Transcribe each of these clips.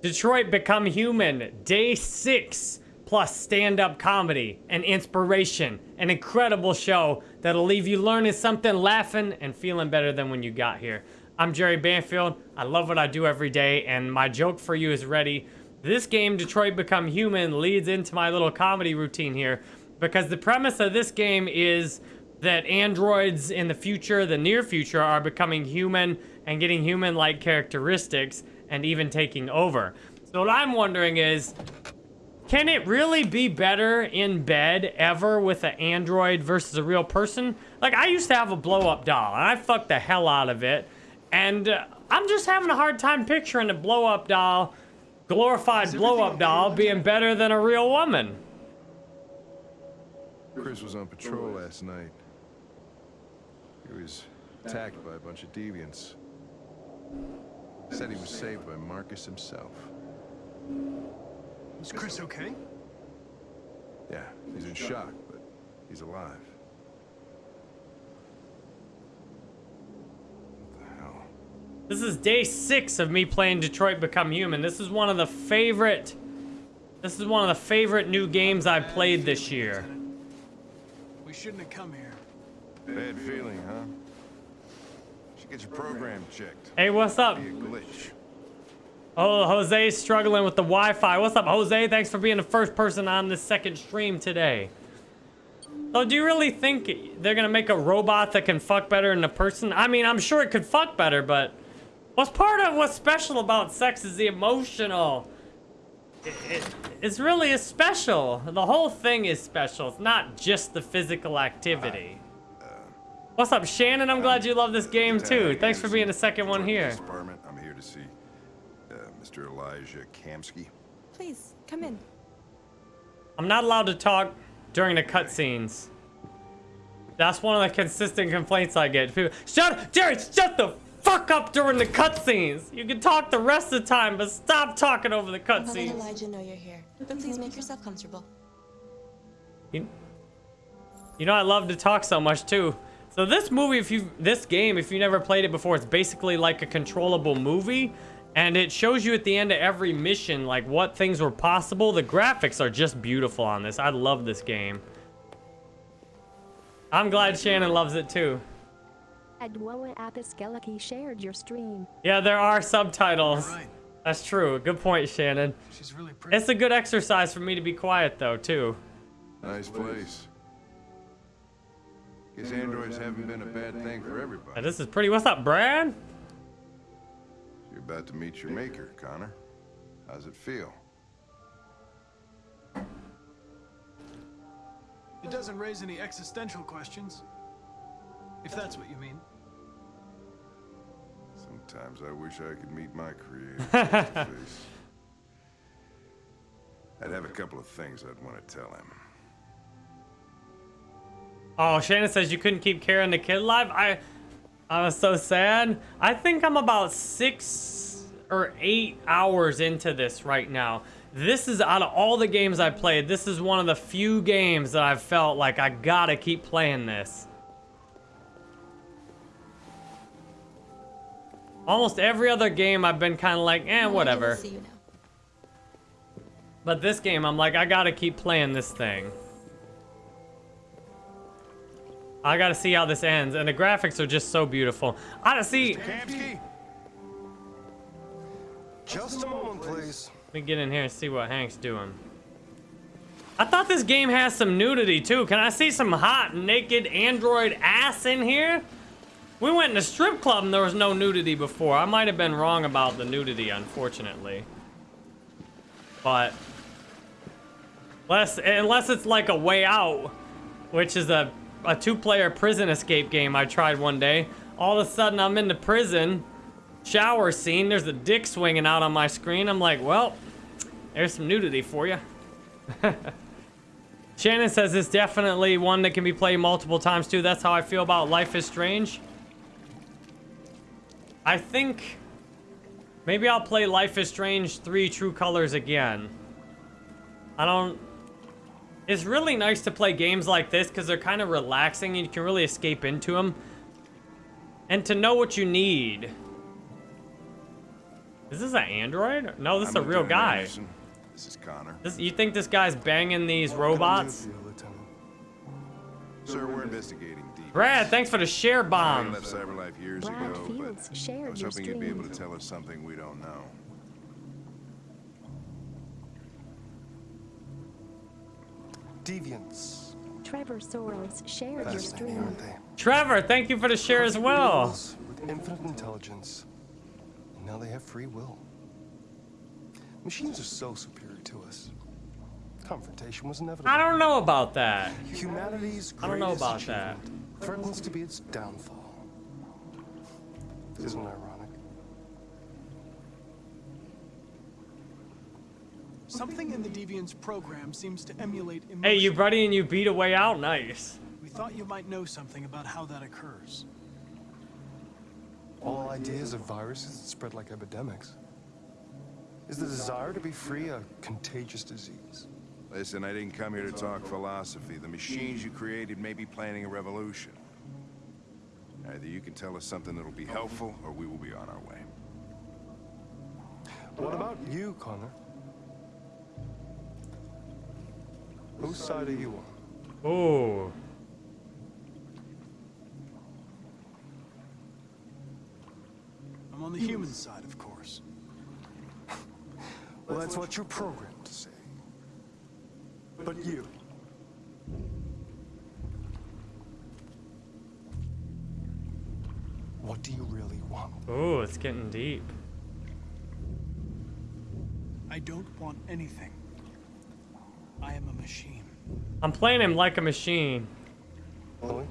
Detroit Become Human, day six, plus stand-up comedy and inspiration. An incredible show that'll leave you learning something, laughing, and feeling better than when you got here. I'm Jerry Banfield. I love what I do every day, and my joke for you is ready. This game, Detroit Become Human, leads into my little comedy routine here because the premise of this game is that androids in the future, the near future, are becoming human and getting human-like characteristics and even taking over. So what I'm wondering is, can it really be better in bed ever with an android versus a real person? Like, I used to have a blow-up doll, and I fucked the hell out of it. And uh, I'm just having a hard time picturing a blow-up doll, glorified blow-up doll, being better than a real woman. Chris was on patrol last night. He was attacked by a bunch of deviants. Said he was saved by Marcus himself. Is Chris okay? Yeah, he's in shock, but he's alive. What the hell? This is day six of me playing Detroit Become Human. This is one of the favorite... This is one of the favorite new games I've played this year. We shouldn't have come here. Bad feeling, huh? Should get your program checked. Hey, what's up? Oh, Jose's struggling with the Wi-Fi. What's up, Jose? Thanks for being the first person on this second stream today. So do you really think they're gonna make a robot that can fuck better than a person? I mean, I'm sure it could fuck better, but what's part of what's special about sex is the emotional. It, it, it's really is special. The whole thing is special. It's not just the physical activity. What's up, Shannon? I'm glad you love this game too. Thanks for being the second one here. Department. I'm here to see uh, Mr. Elijah Kamsky. Please, come in. I'm not allowed to talk during the cutscenes. That's one of the consistent complaints I get. People, shut, Jerry, shut the fuck up during the cutscenes. You can talk the rest of the time, but stop talking over the I'll let cutscenes. Elijah know you're here, but please make yourself comfortable. You, you know I love to talk so much too. So this movie, if you this game, if you never played it before, it's basically like a controllable movie. And it shows you at the end of every mission, like what things were possible. The graphics are just beautiful on this. I love this game. I'm glad Shannon loves it too. Adwoa Apiskelaki shared your stream. Yeah, there are subtitles. Right. That's true. Good point, Shannon. She's really pretty. It's a good exercise for me to be quiet though, too. Nice place. Guess androids haven't been a bad thing for everybody. And this is pretty. What's up, Brad? You're about to meet your maker, Connor. How's it feel? It doesn't raise any existential questions. If that's what you mean. Sometimes I wish I could meet my creator face to face. I'd have a couple of things I'd want to tell him. Oh, Shannon says you couldn't keep Karen the kid alive. I, I was so sad. I think I'm about six or eight hours into this right now. This is out of all the games I played. This is one of the few games that I've felt like I gotta keep playing this. Almost every other game I've been kind of like, eh, whatever. See you now. But this game, I'm like, I gotta keep playing this thing. I gotta see how this ends, and the graphics are just so beautiful. I don't see. Just a moment, please. Let me get in here and see what Hank's doing. I thought this game has some nudity too. Can I see some hot, naked android ass in here? We went in a strip club and there was no nudity before. I might have been wrong about the nudity, unfortunately. But unless unless it's like a way out, which is a a two-player prison escape game I tried one day. All of a sudden I'm in the prison shower scene. There's a dick swinging out on my screen. I'm like, well, there's some nudity for you. Shannon says it's definitely one that can be played multiple times too. That's how I feel about Life is Strange. I think maybe I'll play Life is Strange 3 True Colors again. I don't... It's really nice to play games like this because they're kind of relaxing and you can really escape into them. And to know what you need. Is this an android? No, this is I'm a real guy. Anderson. This is Connor. This, you think this guy's banging these robots? What can I do for you, Sir, we're investigating deep. Brad, thanks for the share I bomb. left Cyberlife years Brad ago, Fields but I was hoping you'd be able to tell us something we don't know. Deviants. Trevor Soros shared your Fascinating, stream. aren't they? Trevor, thank you for the share as well. With infinite intelligence. And now they have free will. Machines are so superior to us. Confrontation was inevitable. I don't know about that. Humanity's I don't know about that. Threatens to be its downfall. Isn't it Something in the Deviant's program seems to emulate emotion. Hey, you buddy and you beat a way out. Nice. We thought you might know something about how that occurs. All ideas of viruses that spread like epidemics. Is the desire to be free a contagious disease? Listen, I didn't come here to talk philosophy. The machines you created may be planning a revolution. Either you can tell us something that'll be helpful, or we will be on our way. What about you, Connor? Whose side are you on? Oh. I'm on the human side, of course. Well, that's what you're programmed to say. But you. What do you really want? Oh, it's getting deep. I don't want anything. I am a machine. I'm playing him like a machine. Chloe?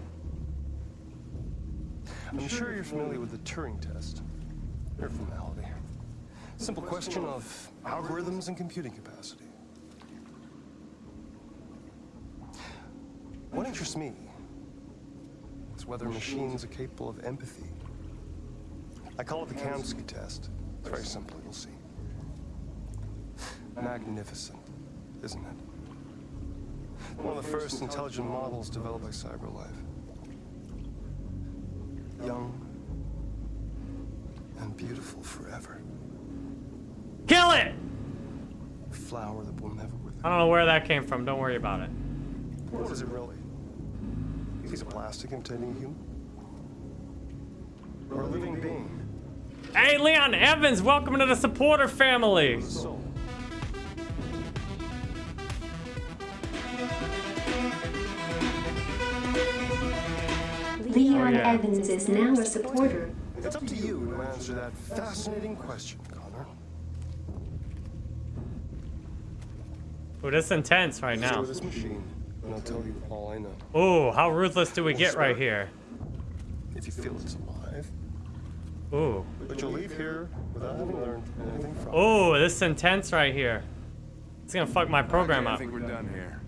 I'm sure you're familiar with the Turing test. Mere formality. Simple question of algorithms and computing capacity. What interests me is whether machines are capable of empathy. I call it the Kamsky test. It's very simple, you'll see. Magnificent, isn't it? One of the first intelligent models developed by CyberLife. Young and beautiful forever. Kill it! A flower that will never wither. I don't know where that came from. Don't worry about it. What is it really? He's a plastic containing human? Or a living being? Hey, Leon Evans, welcome to the supporter family. With a soul? Leon oh, yeah. Evans is now a supporter. It's up to you to answer that fascinating question, Connor. Ooh, this is intense right now. with this machine, and I'll tell you all I know. Ooh, how ruthless do we get right here? If you feel it's alive, Ooh. but you'll leave here without having learned anything from it. Ooh, this is intense right here. It's gonna fuck my program Okay, I think we're done here.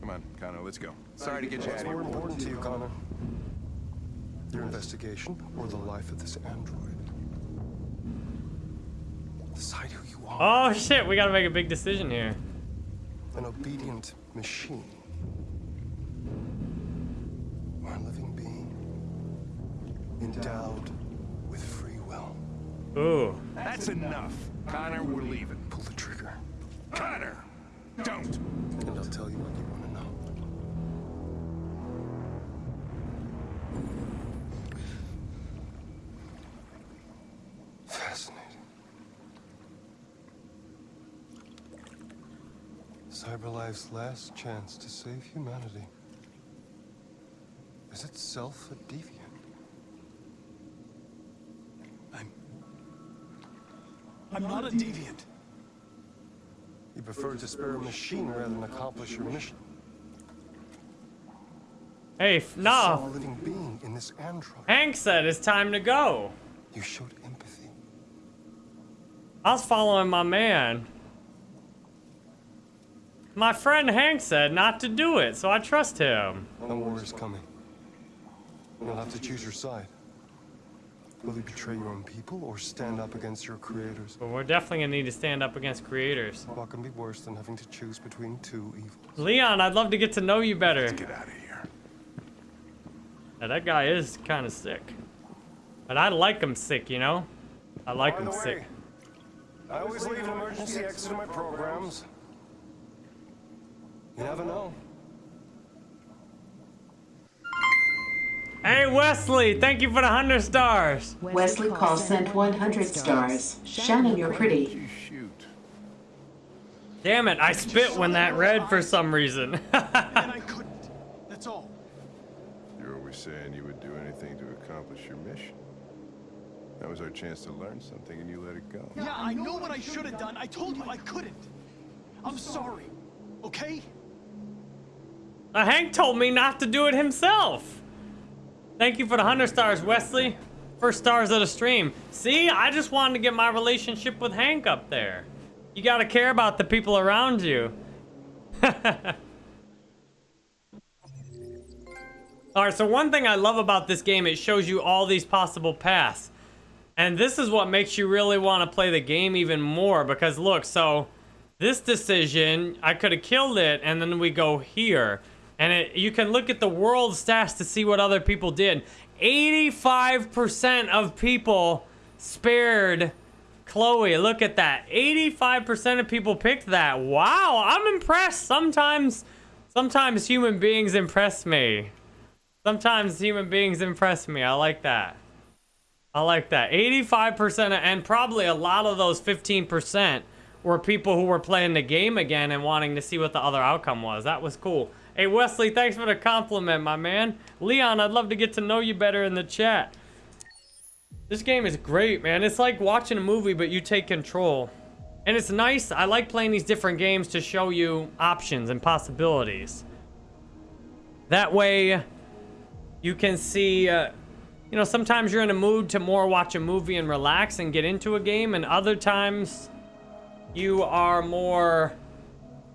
Come on, Connor, let's go. Sorry to get you out What's of more here. important to you, Connor? Your investigation or the life of this android? Decide who you are. Oh shit, we gotta make a big decision here. An obedient machine. Or a living being. Endowed with free will. Ooh. That's enough. Connor, we're leaving. Pull the trigger. Connor! Don't! And I'll tell you what you want CyberLife's last chance to save humanity is itself a deviant. I'm. I'm not a deviant. You prefer to spare a machine rather than accomplish your mission. Hey, f- a living being in this android. Hank said it's time to go. You showed empathy. I was following my man. My friend Hank said not to do it, so I trust him. No war is coming. You'll have to choose your side. Will you betray your own people or stand up against your creators? But we're definitely gonna need to stand up against creators. What can be worse than having to choose between two evils? Leon, I'd love to get to know you better. Let's Get out of here. Yeah, that guy is kind of sick. But I like him sick, you know? I like By him sick. I always leave an emergency exit in my programs. You never know. Hey, Wesley, thank you for the 100 stars. Wesley Call sent 100 stars. Shannon, you're pretty. Damn it, I spit when that read for some reason. And I couldn't. That's all. You're always saying you would do anything to accomplish your mission. That was our chance to learn something, and you let it go. Yeah, I know what I should have done. I told you I couldn't. I'm sorry. Okay? Hank told me not to do it himself. Thank you for the 100 stars, Wesley. First stars of the stream. See, I just wanted to get my relationship with Hank up there. You gotta care about the people around you. Alright, so one thing I love about this game, it shows you all these possible paths. And this is what makes you really want to play the game even more. Because look, so this decision, I could have killed it, and then we go here. And it, you can look at the world stats to see what other people did. 85% of people spared Chloe. Look at that. 85% of people picked that. Wow, I'm impressed. Sometimes, sometimes human beings impress me. Sometimes human beings impress me. I like that. I like that. 85% and probably a lot of those 15% were people who were playing the game again and wanting to see what the other outcome was. That was cool. Hey, Wesley, thanks for the compliment, my man. Leon, I'd love to get to know you better in the chat. This game is great, man. It's like watching a movie, but you take control. And it's nice. I like playing these different games to show you options and possibilities. That way, you can see... Uh, you know, sometimes you're in a mood to more watch a movie and relax and get into a game, and other times you are more,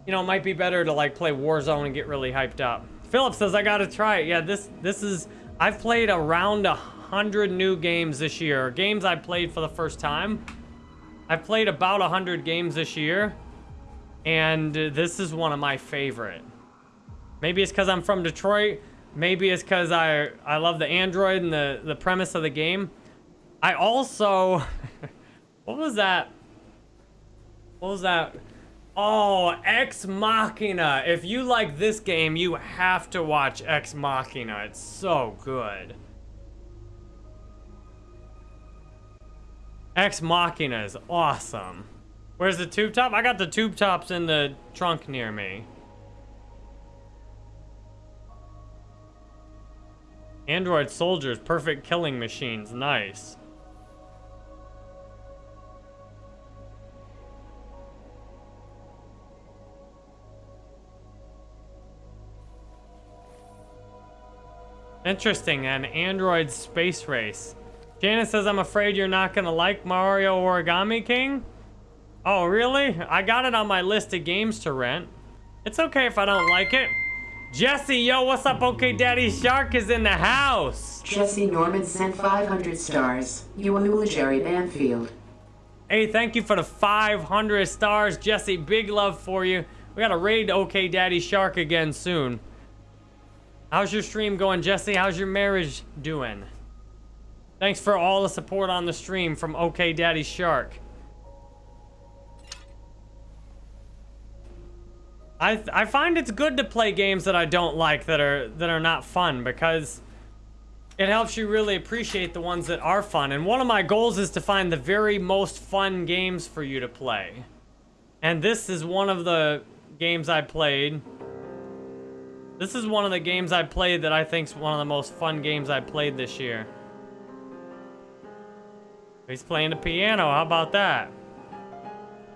you know, it might be better to like play Warzone and get really hyped up. Philip says I gotta try it. Yeah, this this is I've played around a hundred new games this year. Games I played for the first time. I've played about a hundred games this year, and this is one of my favorite. Maybe it's because I'm from Detroit. Maybe it's because I I love the Android and the, the premise of the game. I also... what was that? What was that? Oh, Ex Machina. If you like this game, you have to watch Ex Machina. It's so good. Ex Machina is awesome. Where's the tube top? I got the tube tops in the trunk near me. Android soldiers, perfect killing machines. Nice. Interesting, an Android space race. Janice says, I'm afraid you're not gonna like Mario Origami King? Oh, really? I got it on my list of games to rent. It's okay if I don't like it. Jesse, yo, what's up? Okay, Daddy Shark is in the house. Jesse Norman sent 500 stars. You a Jerry Banfield. Hey, thank you for the 500 stars, Jesse. Big love for you. We gotta raid OK Daddy Shark again soon. How's your stream going, Jesse? How's your marriage doing? Thanks for all the support on the stream from OK Daddy Shark. I I find it's good to play games that I don't like that are that are not fun because it helps you really appreciate the ones that are fun. And one of my goals is to find the very most fun games for you to play. And this is one of the games I played. This is one of the games I played that I think is one of the most fun games I played this year. He's playing the piano. How about that?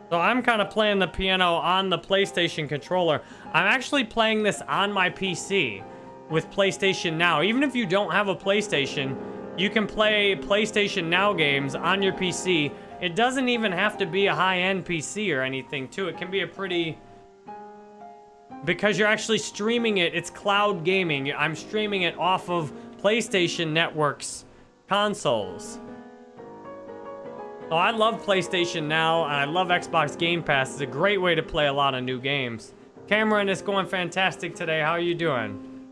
So I'm kind of playing the piano on the PlayStation controller. I'm actually playing this on my PC with PlayStation Now. Even if you don't have a PlayStation, you can play PlayStation Now games on your PC. It doesn't even have to be a high-end PC or anything, too. It can be a pretty... Because you're actually streaming it, it's cloud gaming. I'm streaming it off of PlayStation Network's consoles. Oh, I love PlayStation Now, and I love Xbox Game Pass. It's a great way to play a lot of new games. Cameron it's going fantastic today. How are you doing?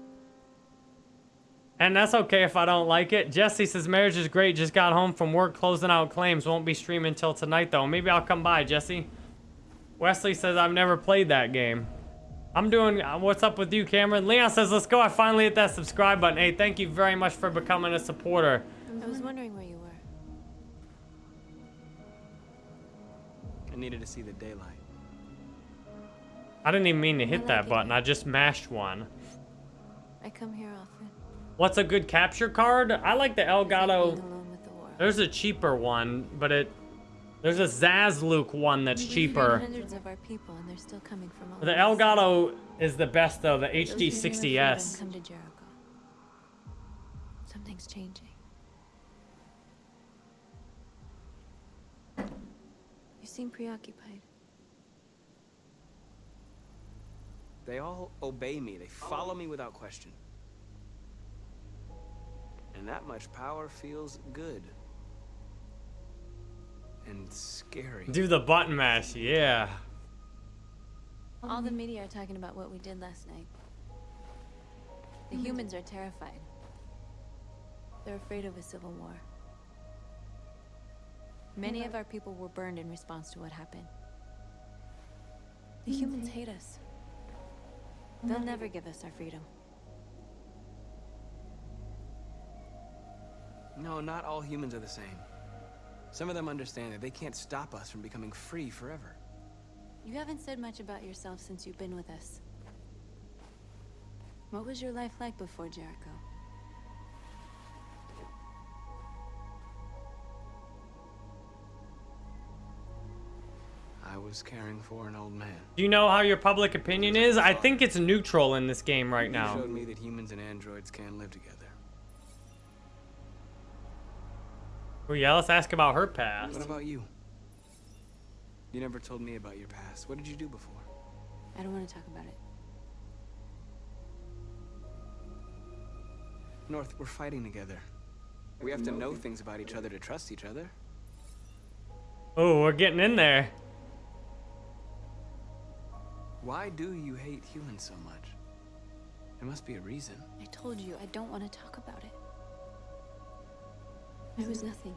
And that's okay if I don't like it. Jesse says marriage is great. Just got home from work closing out claims. Won't be streaming till tonight though. Maybe I'll come by, Jesse. Wesley says I've never played that game. I'm doing. uh, What's up with you, Cameron? Leon says let's go. I finally hit that subscribe button. Hey, thank you very much for becoming a supporter. I was wondering where you were. I needed to see the daylight. I didn't even mean to hit like that it. button. I just mashed one. I come here often. What's a good capture card? I like the Elgato. alone with the world. There's a cheaper one, but it. There's a Zazluke one that's We've cheaper. hundreds of our people, and they're still coming from all The Elgato is the best though. The Those who hear of freedom HD60s. Come to Jericho. Something's changing. You seem preoccupied. They all obey me. They follow me without question. And that much power feels good. And scary. Do the button mash, yeah. All the media are talking about what we did last night. The humans are terrified. They're afraid of a civil war. Many of our people were burned in response to what happened. The humans hate us. They'll never give us our freedom. No, not all humans are the same. Some of them understand that they can't stop us from becoming free forever. You haven't said much about yourself since you've been with us. What was your life like before Jericho? I was caring for an old man. Do you know how your public opinion is? I think it's neutral in this game right now. He now. showed me that humans and androids can live together. Oh yeah, let's ask about her past. What about you? You never told me about your past. What did you do before? I don't want to talk about it. North, we're fighting together. We have to know things about each other to trust each other. Oh, we're getting in there. Why do you hate humans so much? There must be a reason. I told you I don't want to talk about it. I was nothing.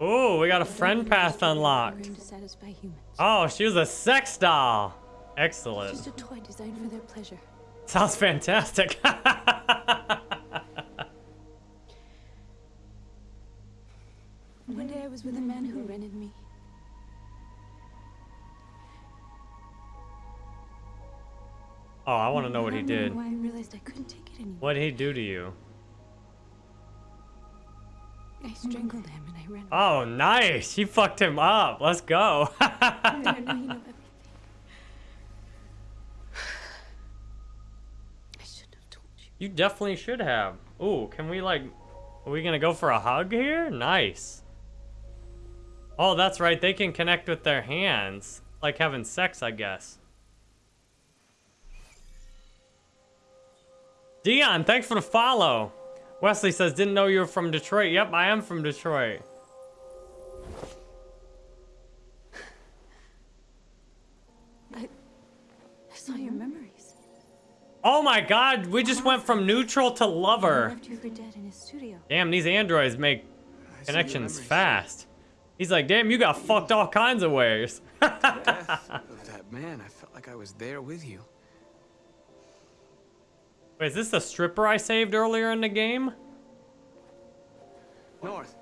Oh, we got a friend path unlocked. To satisfy humans. Oh, she was a sex doll. Excellent. Just a toy designed for their pleasure. Sounds fantastic. One day I was with a man who rented me. oh, I want to know what he did. I realized I couldn't take it anymore. What did he do to you? I strangled him and I ran. away. Oh, nice. She fucked him up. Let's go. I know you know everything. I should have told you. you definitely should have. Ooh, can we like... Are we gonna go for a hug here? Nice. Oh, that's right. They can connect with their hands. Like having sex, I guess. Dion, thanks for the follow. Wesley says, didn't know you were from Detroit. Yep, I am from Detroit. I, I saw your memories. Oh my god, we just went from neutral to lover. left you for dead in his studio. Damn, these androids make I see your connections fast. He's like, damn, you got fucked all kinds of ways. Death of that man. I felt like I was there with you. Wait, is this the stripper I saved earlier in the game? North,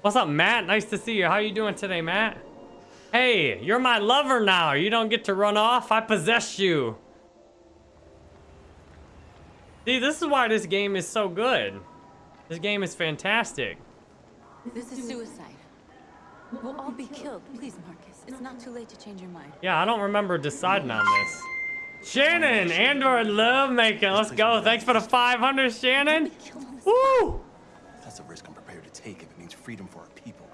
What's up, Matt? Nice to see you. How you doing today, Matt? Hey, you're my lover now. You don't get to run off. I possess you. See, this is why this game is so good. This game is fantastic. This is suicide. We'll all be killed. Please, Marcus. It's not too late to change your mind. Yeah, I don't remember deciding on this. Shannon, Android love making. Let's go. Thanks for the 500, Shannon. Killed. Woo! That's a risk I'm prepared to take if it means freedom for our people.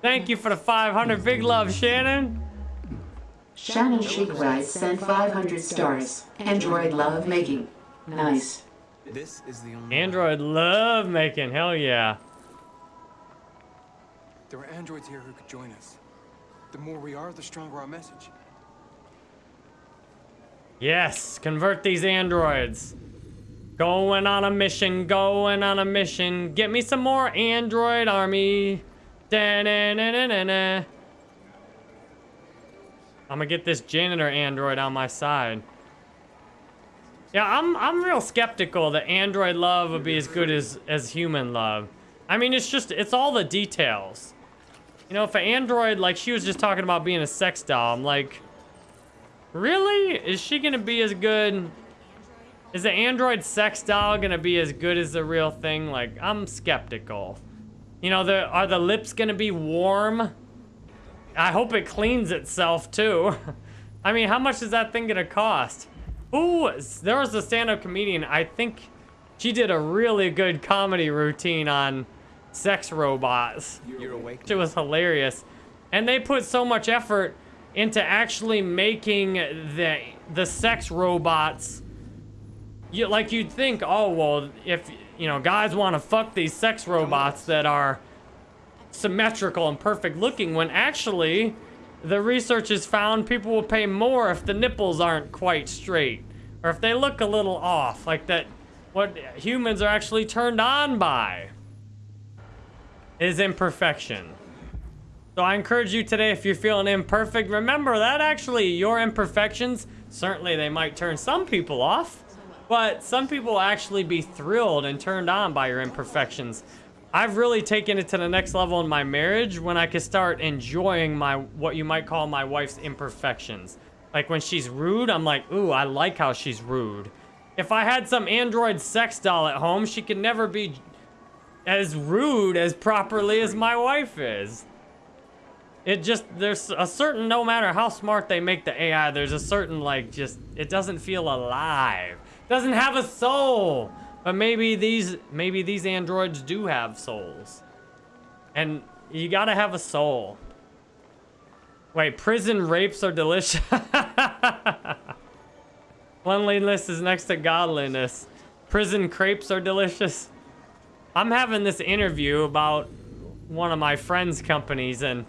Thank you for the 500. Big love, Shannon. Shannon Shigwright sent 500 stars. Android love making. Nice. this is the only. Android love making. Hell yeah. There are androids here who could join us. The more we are, the stronger our message. Yes, convert these androids. Going on a mission, going on a mission. Get me some more android army. Da -na -na -na -na -na. I'm gonna get this janitor android on my side. Yeah, I'm I'm real skeptical that android love would be as good as as human love. I mean, it's just it's all the details. You know, if an android like she was just talking about being a sex doll, I'm like, really? Is she gonna be as good? Is the android sex doll gonna be as good as the real thing? Like, I'm skeptical. You know, the are the lips gonna be warm? I hope it cleans itself too. I mean, how much is that thing gonna cost? Ooh, there was a stand-up comedian. I think she did a really good comedy routine on sex robots. You're awake. It was hilarious. And they put so much effort into actually making the the sex robots. You like you'd think, oh well, if you know, guys want to fuck these sex robots that are symmetrical and perfect looking when actually the research has found people will pay more if the nipples aren't quite straight or if they look a little off like that what humans are actually turned on by is imperfection so i encourage you today if you're feeling imperfect remember that actually your imperfections certainly they might turn some people off but some people will actually be thrilled and turned on by your imperfections I've really taken it to the next level in my marriage when I could start enjoying my what you might call my wife's imperfections. Like when she's rude, I'm like, ooh, I like how she's rude. If I had some android sex doll at home, she could never be as rude as properly as my wife is. It just, there's a certain, no matter how smart they make the AI, there's a certain like just, it doesn't feel alive. Doesn't have a soul. But maybe these maybe these androids do have souls. And you gotta have a soul. Wait, prison rapes are delicious. Cleanliness is next to godliness. Prison crepes are delicious. I'm having this interview about one of my friend's companies and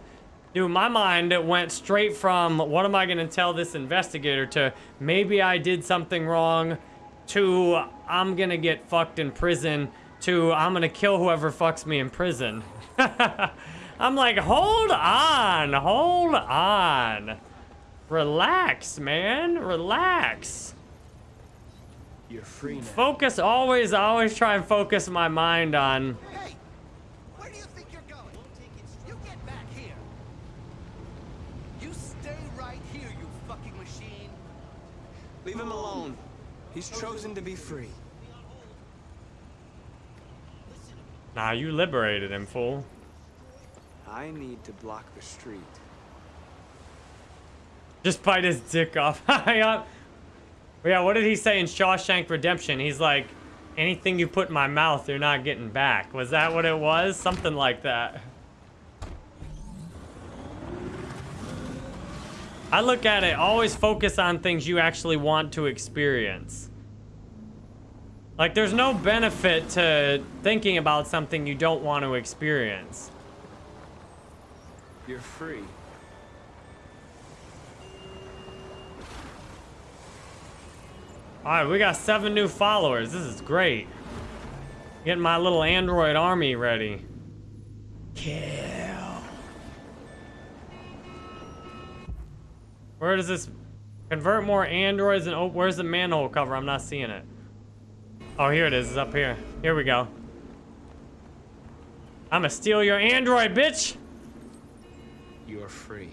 dude, my mind went straight from what am I gonna tell this investigator to maybe I did something wrong to I'm gonna get fucked in prison to I'm gonna kill whoever fucks me in prison. I'm like, hold on, hold on. Relax, man, relax. You're free now. Focus, always, always try and focus my mind on Hey! Leave him alone. He's chosen to be free. Nah, you liberated him, fool. I need to block the street. Just bite his dick off. yeah, uh, yeah, what did he say in Shawshank Redemption? He's like, anything you put in my mouth, you're not getting back. Was that what it was? Something like that. I look at it, always focus on things you actually want to experience. Like, there's no benefit to thinking about something you don't want to experience. You're free. Alright, we got seven new followers. This is great. Getting my little android army ready. Kill. Where does this... Convert more androids and... Oh, where's the manhole cover? I'm not seeing it. Oh, here it is. It's up here. Here we go. I'ma steal your android, bitch! You're free.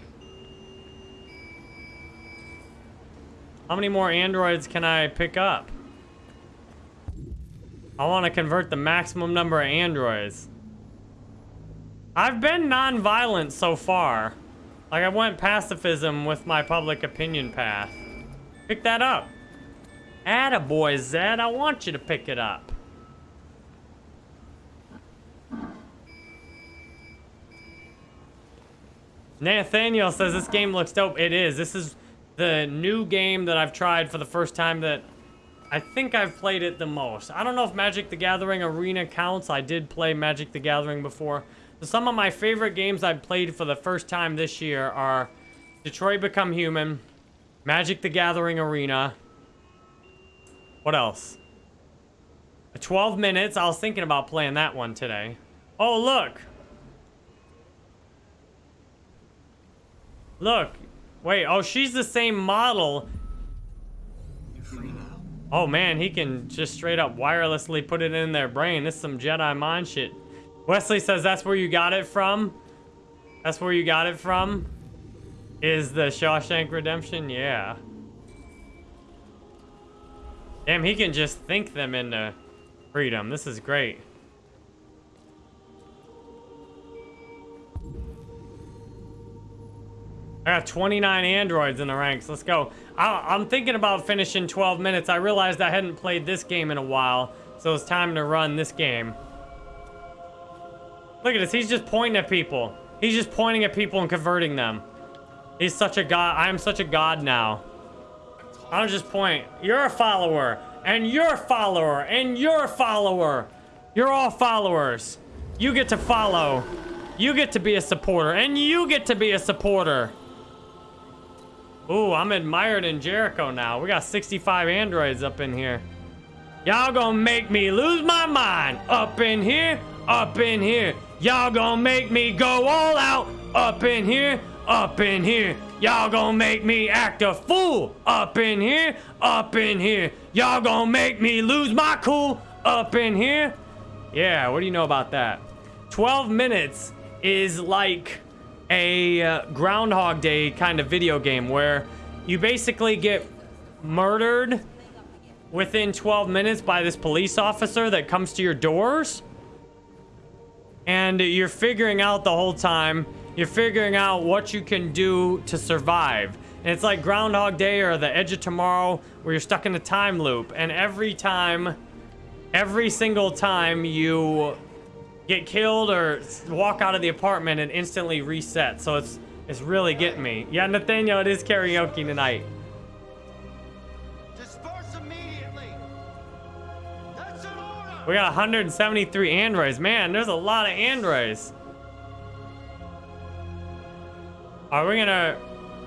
How many more androids can I pick up? I want to convert the maximum number of androids. I've been non-violent so far. Like, I went pacifism with my public opinion path. Pick that up. Attaboy, Zed. I want you to pick it up. Nathaniel says this game looks dope. It is. This is the new game that I've tried for the first time that I think I've played it the most. I don't know if Magic the Gathering Arena counts. I did play Magic the Gathering before. Some of my favorite games I've played for the first time this year are Detroit Become Human, Magic the Gathering Arena, What else? 12 minutes. I was thinking about playing that one today. Oh, look. Look. Wait, oh, she's the same model. Oh, man, he can just straight up wirelessly put it in their brain. This is some Jedi mind shit. Wesley says that's where you got it from. That's where you got it from. Is the Shawshank Redemption? Yeah. Damn, he can just think them into freedom. This is great. I got 29 androids in the ranks. Let's go. I, am thinking about finishing 12 minutes. I realized I hadn't played this game in a while, so it's time to run this game. Look at this. He's just pointing at people. He's just pointing at people and converting them. He's such a god. I am such a god now. I don't just point. You're a follower, and you're a follower, and you're a follower. You're all followers. You get to follow. You get to be a supporter, and you get to be a supporter. Ooh, I'm admired in Jericho now. We got 65 androids up in here. Y'all gonna make me lose my mind. Up in here, up in here. Y'all gonna make me go all out. Up in here, up in here. Y'all gonna make me act a fool. Up in here, up in here. Y'all gonna make me lose my cool. Up in here. Yeah, what do you know about that? 12 minutes is like a uh, Groundhog Day kind of video game where you basically get murdered within 12 minutes by this police officer that comes to your doors. And you're figuring out the whole time, you're figuring out what you can do to survive. And it's like Groundhog Day or The Edge of Tomorrow where you're stuck in a time loop. And every time, every single time you get killed or walk out of the apartment and instantly reset. So it's it's really getting me. Yeah, Nathaniel, it is karaoke tonight. We got 173 androids. Man, there's a lot of androids. Are we gonna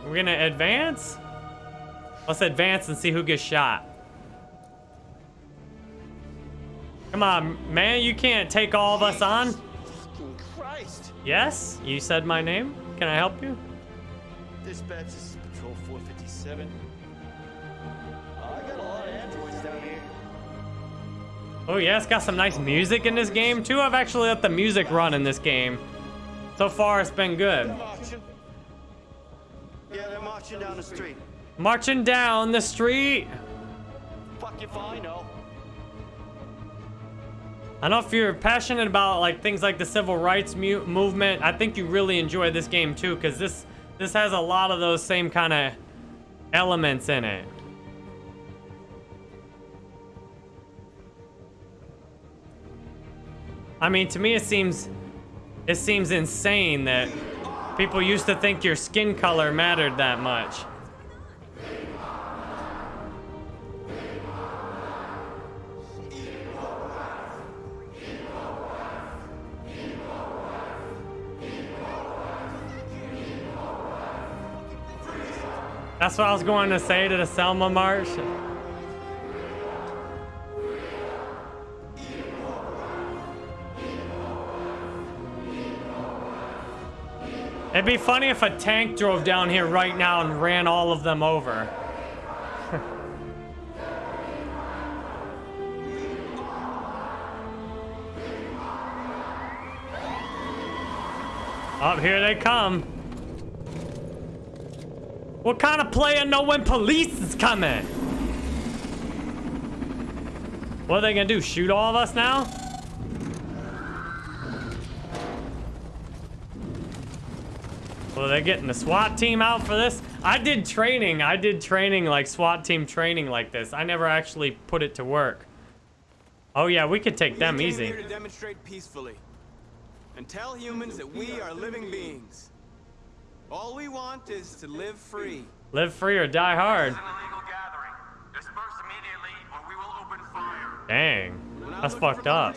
we're gonna advance? Let's advance and see who gets shot. Come on, man, you can't take all of us on. Christ. Yes? You said my name? Can I help you? Dispatch, this is Patrol 457. I got a lot of androids. Oh yeah, it's got some nice music in this game too. I've actually let the music run in this game. So far, it's been good. Marching. Yeah, they're marching down the street. Marching down the street. Fuck if I know. I know if you're passionate about like things like the civil rights mu movement. I think you really enjoy this game too, because this this has a lot of those same kind of elements in it. I mean, to me, it seems it seems insane that people used to think your skin color mattered that much. That's what I was going to say to the Selma March. It'd be funny if a tank drove down here right now and ran all of them over. Up here they come. What kind of player know when police is coming? What are they gonna do? Shoot all of us now? Well, they're getting the SWAT team out for this? I did training. I did training, like SWAT team training like this. I never actually put it to work. Oh yeah, we could take them we came easy. here to demonstrate peacefully and tell humans that we are living beings. All we want is to live free. Live free or die hard. illegal immediately or we will open fire. Dang. That's fucked up.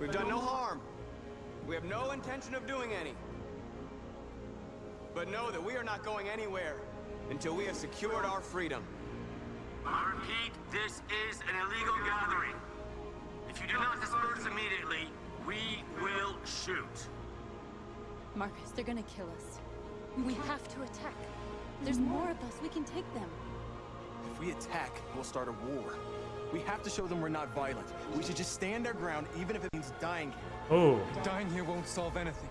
We've done no harm. We have no intention of doing any. But know that we are not going anywhere until we have secured our freedom. I repeat, this is an illegal gathering. If you do not disperse immediately, we will shoot. Marcus, they're gonna kill us. We have to attack. There's more of us. We can take them. If we attack, we'll start a war. We have to show them we're not violent. We should just stand our ground, even if it means dying here. Ooh. Dying here won't solve anything.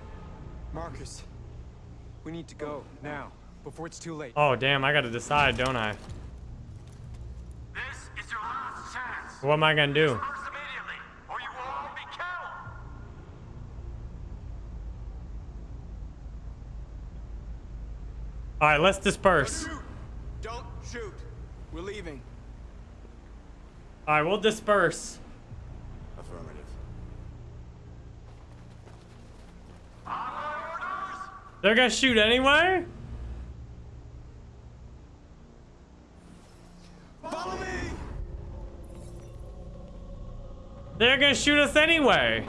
Marcus, we need to go now, before it's too late. Oh, damn, I gotta decide, don't I? This is your last chance. What am I gonna do? Disperse immediately, or you will all be killed. All right, let's disperse. Shoot! Don't shoot. We're leaving. All right, we'll disperse. They're gonna shoot anyway? Follow me! They're gonna shoot us anyway.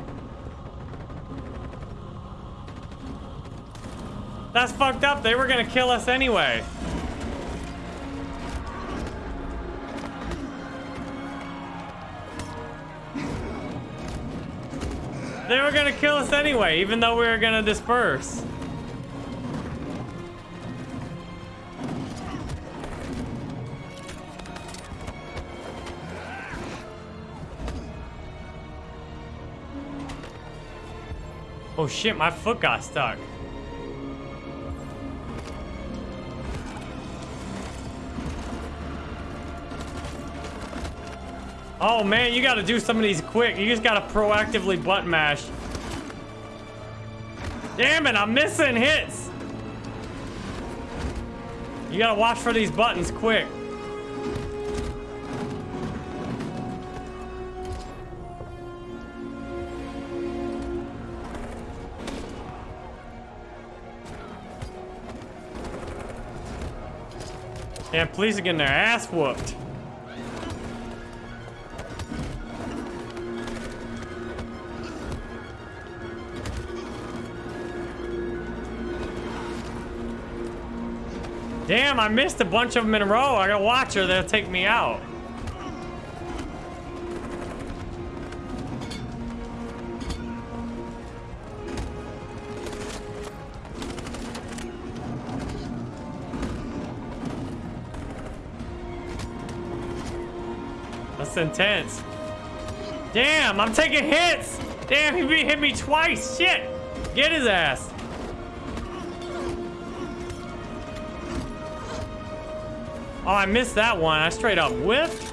That's fucked up. They were gonna kill us anyway. They were gonna kill us anyway, even though we were gonna disperse. Oh shit, my foot got stuck. Oh man, you gotta do some of these quick. You just gotta proactively button mash. Damn it, I'm missing hits. You gotta watch for these buttons quick. Damn, police are getting their ass whooped. Damn, I missed a bunch of them in a row. I gotta watch her. They'll take me out. Intense. Damn, I'm taking hits. Damn, he hit me twice. Shit. Get his ass. Oh, I missed that one. I straight up whiffed.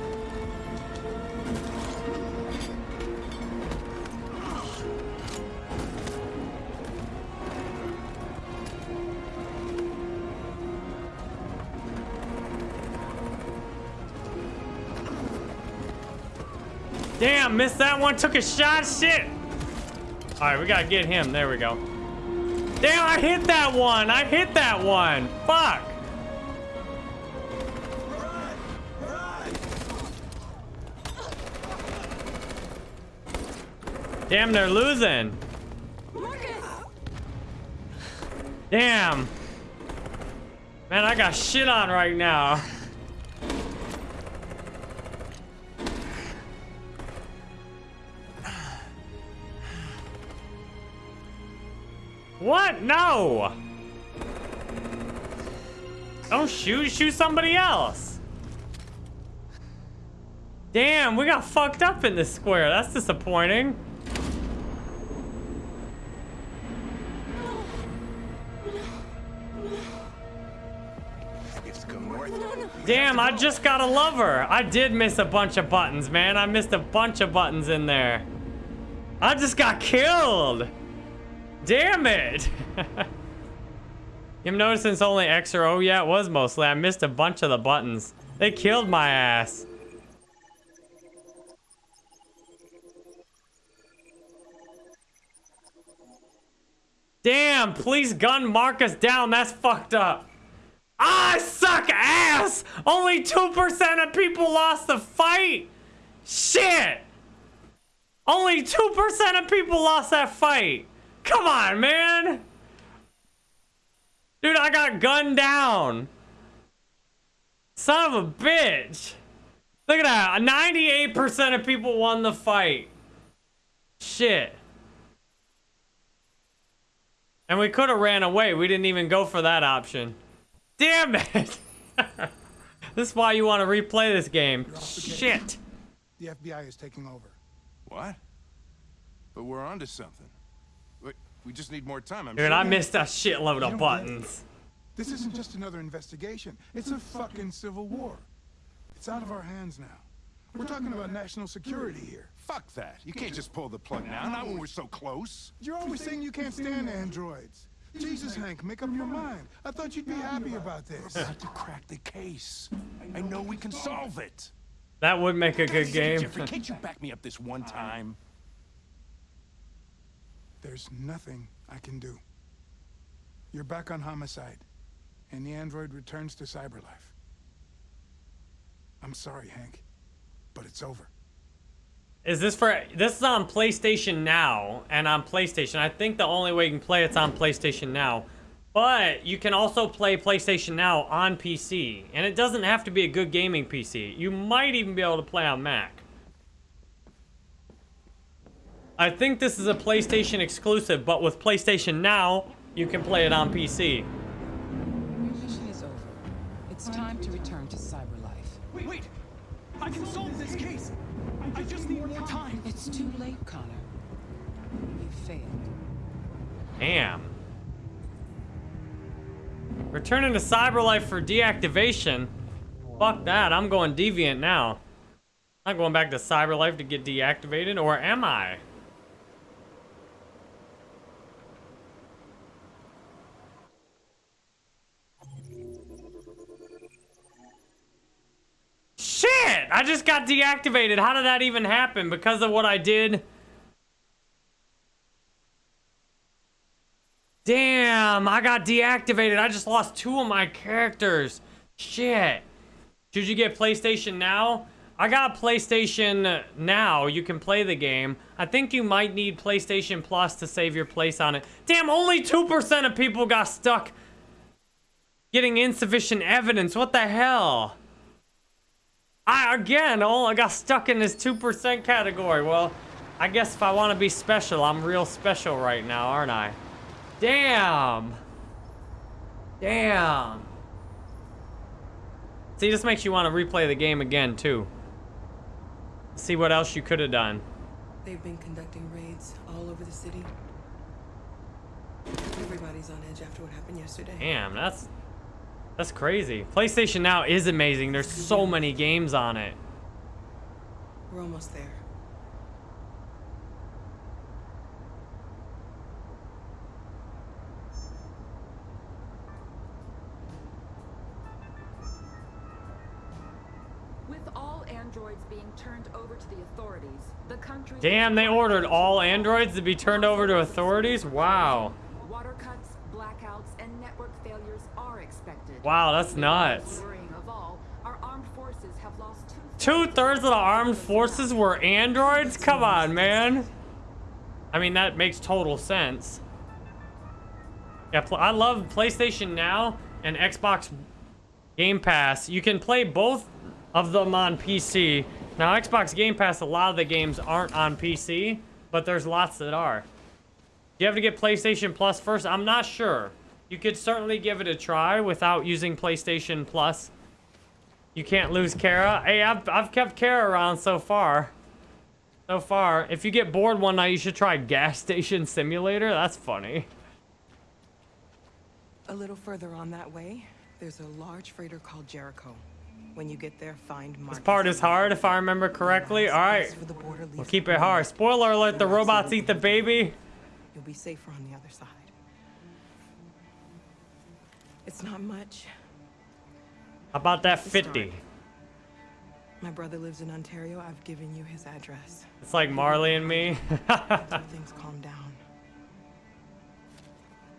Damn, missed that one. Took a shot. Shit. All right, we gotta get him. There we go. Damn, I hit that one. I hit that one. Fuck. Damn, they're losing. Damn. Man, I got shit on right now. No! Don't shoot, shoot somebody else. Damn, we got fucked up in this square. That's disappointing. Damn, I just got a lover. I did miss a bunch of buttons, man. I missed a bunch of buttons in there. I just got killed. Damn it. I'm noticing it's only X or O. Yeah, it was mostly. I missed a bunch of the buttons. They killed my ass. Damn, please gun Marcus down. That's fucked up. I suck ass! Only 2% of people lost the fight! Shit! Only 2% of people lost that fight! Come on, man! Dude, I got gunned down! Son of a bitch! Look at that. 98% of people won the fight. Shit. And we could have ran away. We didn't even go for that option. Damn it! this is why you want to replay this game. Shit. The FBI is taking over. What? But we're onto something. We, we just need more time. I'm Dude, sure. I missed a shitload of buttons. This isn't just another investigation. It's a fucking civil war. It's out of our hands now. We're talking about national security here. Fuck that. You can't just pull the plug now, not when we're so close. You're always saying you can't stand androids. Jesus, Hank, make up your mind. I thought you'd be happy about this. We're to crack the case. I know we can solve it. That would make a good game. Jeffrey, can't you back me up this one time? There's nothing I can do. You're back on homicide, and the android returns to cyberlife. I'm sorry, Hank, but it's over. Is this for this is on PlayStation Now and on PlayStation. I think the only way you can play it's on PlayStation Now. But you can also play PlayStation Now on PC. And it doesn't have to be a good gaming PC. You might even be able to play on Mac. I think this is a PlayStation exclusive, but with PlayStation Now, you can play it on PC. Your mission is over. It's time to return to cyberlife. Wait, wait! I can solve this case! I just need more time! It's too late, Connor. You failed. Damn. Returning to Cyberlife for deactivation? Fuck that, I'm going Deviant now. I'm not going back to Cyberlife to get deactivated, or am I? Shit! I just got deactivated. How did that even happen? Because of what I did? Damn, I got deactivated. I just lost two of my characters. Shit. Should you get PlayStation Now? I got PlayStation Now. You can play the game. I think you might need PlayStation Plus to save your place on it. Damn, only 2% of people got stuck getting insufficient evidence. What the hell? I, again, oh, I got stuck in this 2% category. Well, I guess if I want to be special, I'm real special right now, aren't I? Damn. Damn. See, this makes you want to replay the game again, too. See what else you could have done. They've been conducting raids all over the city. Everybody's on edge after what happened yesterday. Damn, that's that's crazy. PlayStation Now is amazing. There's so many games on it. We're almost there. With all androids being turned over to the authorities, the country Damn, they ordered all androids to be turned over to authorities? Wow. Wow, that's nuts. Two-thirds of the armed forces were androids? Come on, man. I mean, that makes total sense. Yeah, I love PlayStation Now and Xbox Game Pass. You can play both of them on PC. Now, Xbox Game Pass, a lot of the games aren't on PC, but there's lots that are. Do you have to get PlayStation Plus first? I'm not sure. You could certainly give it a try without using PlayStation Plus. You can't lose Kara. Hey, I've, I've kept Kara around so far. So far. If you get bored one night, you should try Gas Station Simulator. That's funny. A little further on that way, there's a large freighter called Jericho. When you get there, find Marcus. This part is hard, if I remember correctly. All right. For the border We'll keep it hard. Spoiler alert, the robots eat the baby. You'll be safer on the other side. It's not much. How about that 50? My brother lives in Ontario. I've given you his address. It's like Marley and me. Until things calm down.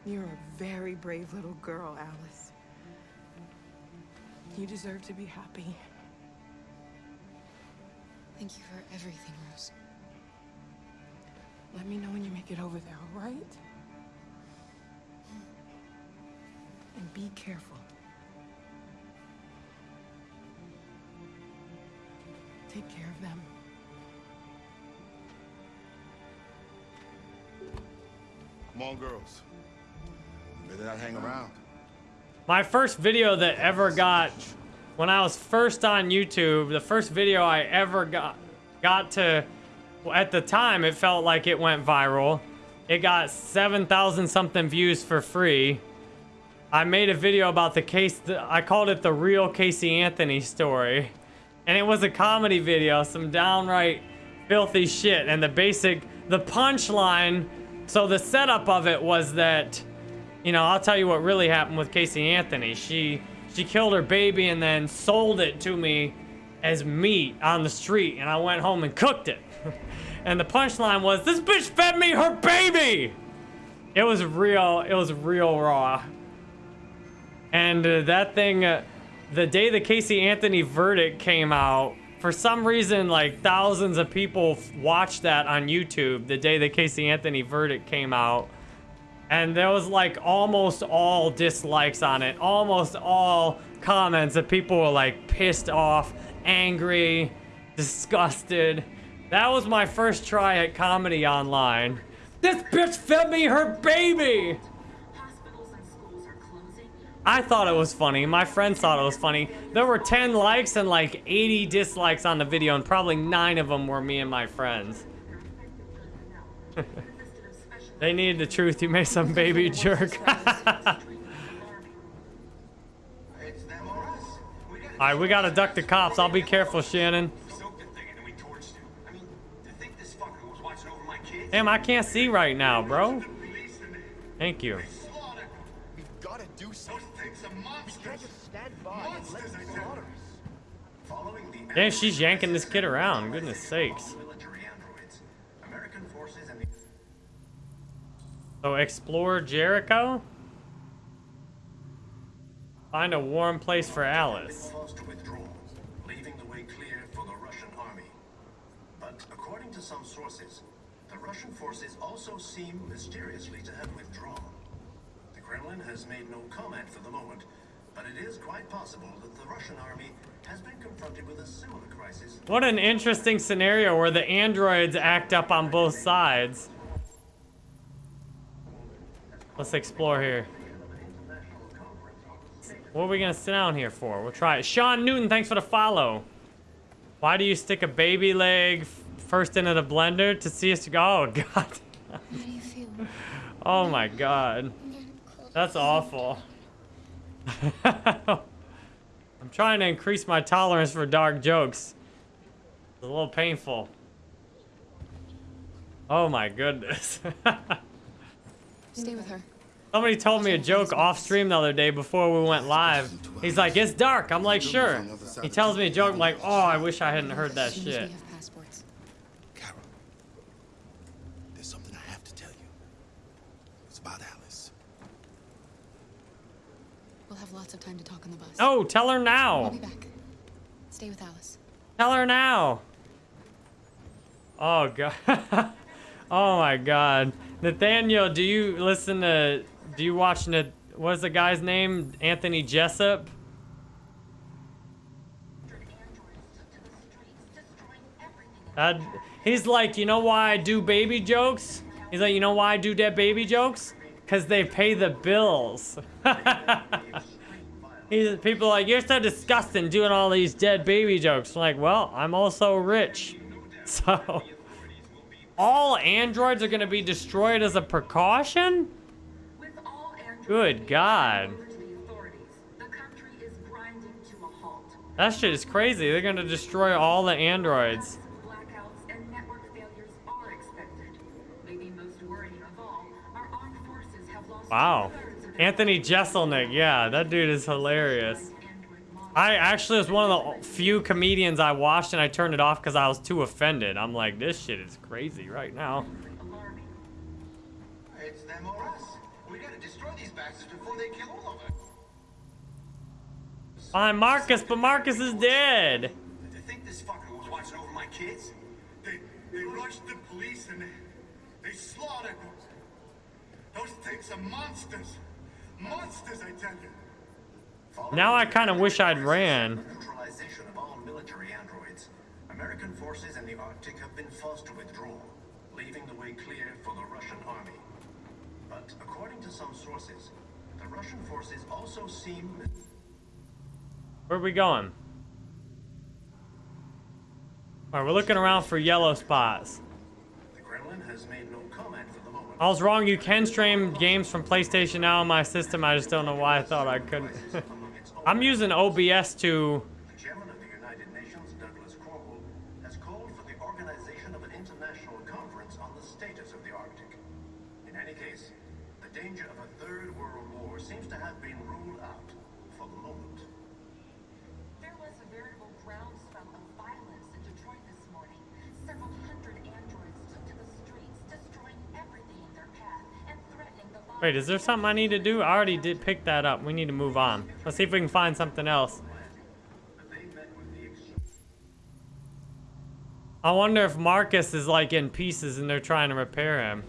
You're a very brave little girl, Alice. You deserve to be happy. Thank you for everything, Rose. Let me know when you make it over there, all right? And be careful. take care of them. Come on, girls. Better not hang around. My first video that ever got, when I was first on YouTube, the first video I ever got, got to, at the time, it felt like it went viral. It got 7,000 something views for free. I made a video about the case, I called it the real Casey Anthony story. And it was a comedy video, some downright filthy shit. And the basic, the punchline, so the setup of it was that, you know, I'll tell you what really happened with Casey Anthony. She, she killed her baby and then sold it to me as meat on the street. And I went home and cooked it. and the punchline was, this bitch fed me her baby! It was real, it was real raw. And uh, that thing, uh, the day the Casey Anthony verdict came out, for some reason, like thousands of people watched that on YouTube the day the Casey Anthony verdict came out. And there was like almost all dislikes on it, almost all comments that people were like pissed off, angry, disgusted. That was my first try at comedy online. This bitch fed me her baby! I thought it was funny. My friends thought it was funny. There were 10 likes and like 80 dislikes on the video, and probably 9 of them were me and my friends. they needed the truth. You made some baby jerk. Alright, we gotta duck the cops. I'll be careful, Shannon. Damn, I can't see right now, bro. Thank you. Damn, she's yanking this kid around. Goodness sakes. So explore Jericho? Find a warm place for Alice. But according to some sources, the Russian forces also seem mysteriously to have withdrawn. The Kremlin has made no comment for the moment, but it is quite possible that the Russian army What an interesting scenario where the androids act up on both sides. Let's explore here. What are we gonna sit down here for? We'll try it. Sean Newton, thanks for the follow. Why do you stick a baby leg first into the blender to see us go? Oh, God. Oh, my God. That's awful. I'm trying to increase my tolerance for dark jokes. It's a little painful. Oh, my goodness. Stay with her. Somebody told me a joke off stream the other day before we went live. He's like, it's dark. I'm like, sure. He tells me a joke. I'm like, oh, I wish I hadn't heard that shit. There's something I have to tell you. It's about Alice. We'll have lots of time to talk on the bus. Oh, tell her now. I'll be back. Stay with Alice. Tell her now. Oh, God. oh, my God. Nathaniel, do you listen to, do you watch, what's the guy's name? Anthony Jessup? Uh, he's like, you know why I do baby jokes? He's like, you know why I do dead baby jokes? Because they pay the bills. He's, people like, you're so disgusting doing all these dead baby jokes. I'm like, well, I'm also rich. So, all androids are going to be destroyed as a precaution? Good God. That shit is crazy. They're going to destroy all the androids. Wow. Anthony Jeselnik, yeah, that dude is hilarious. I actually was one of the few comedians I watched and I turned it off because I was too offended. I'm like, this shit is crazy right now. It's them or us. We gotta destroy these bastards before they kill all of us. Find Marcus, but Marcus is dead. Did they think this fucker was watching over my kids? They they rushed the police and they, they slaughtered them. Those things are monsters. Now I kind of wish I'd ran. Neutralization of all military androids. American forces in the Arctic have been forced to withdraw, leaving the way clear for the Russian army. But according to some sources, the Russian forces also seem Where are we going? Alright, we're looking around for yellow spots. the Kremlin has made no comment for the moment. I was wrong, you can stream games from PlayStation now on my system, I just don't know why I thought I couldn't. I'm using OBS to... Wait, is there something I need to do? I already did pick that up. We need to move on. Let's see if we can find something else. I wonder if Marcus is like in pieces and they're trying to repair him.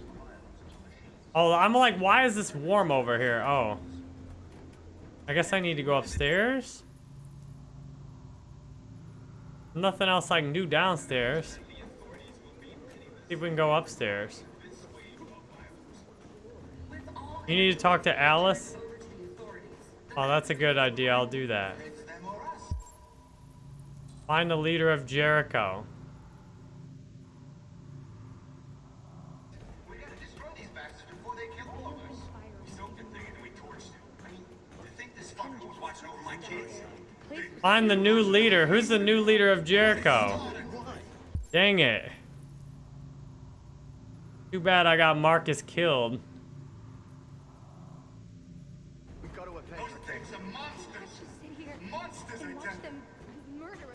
Oh, I'm like, why is this warm over here? Oh. I guess I need to go upstairs? Nothing else I can do downstairs. See if we can go upstairs. You need to talk to Alice? Oh, that's a good idea. I'll do that. Find the leader of Jericho. Find the new leader. Who's the new leader of Jericho? Dang it. Too bad I got Marcus killed.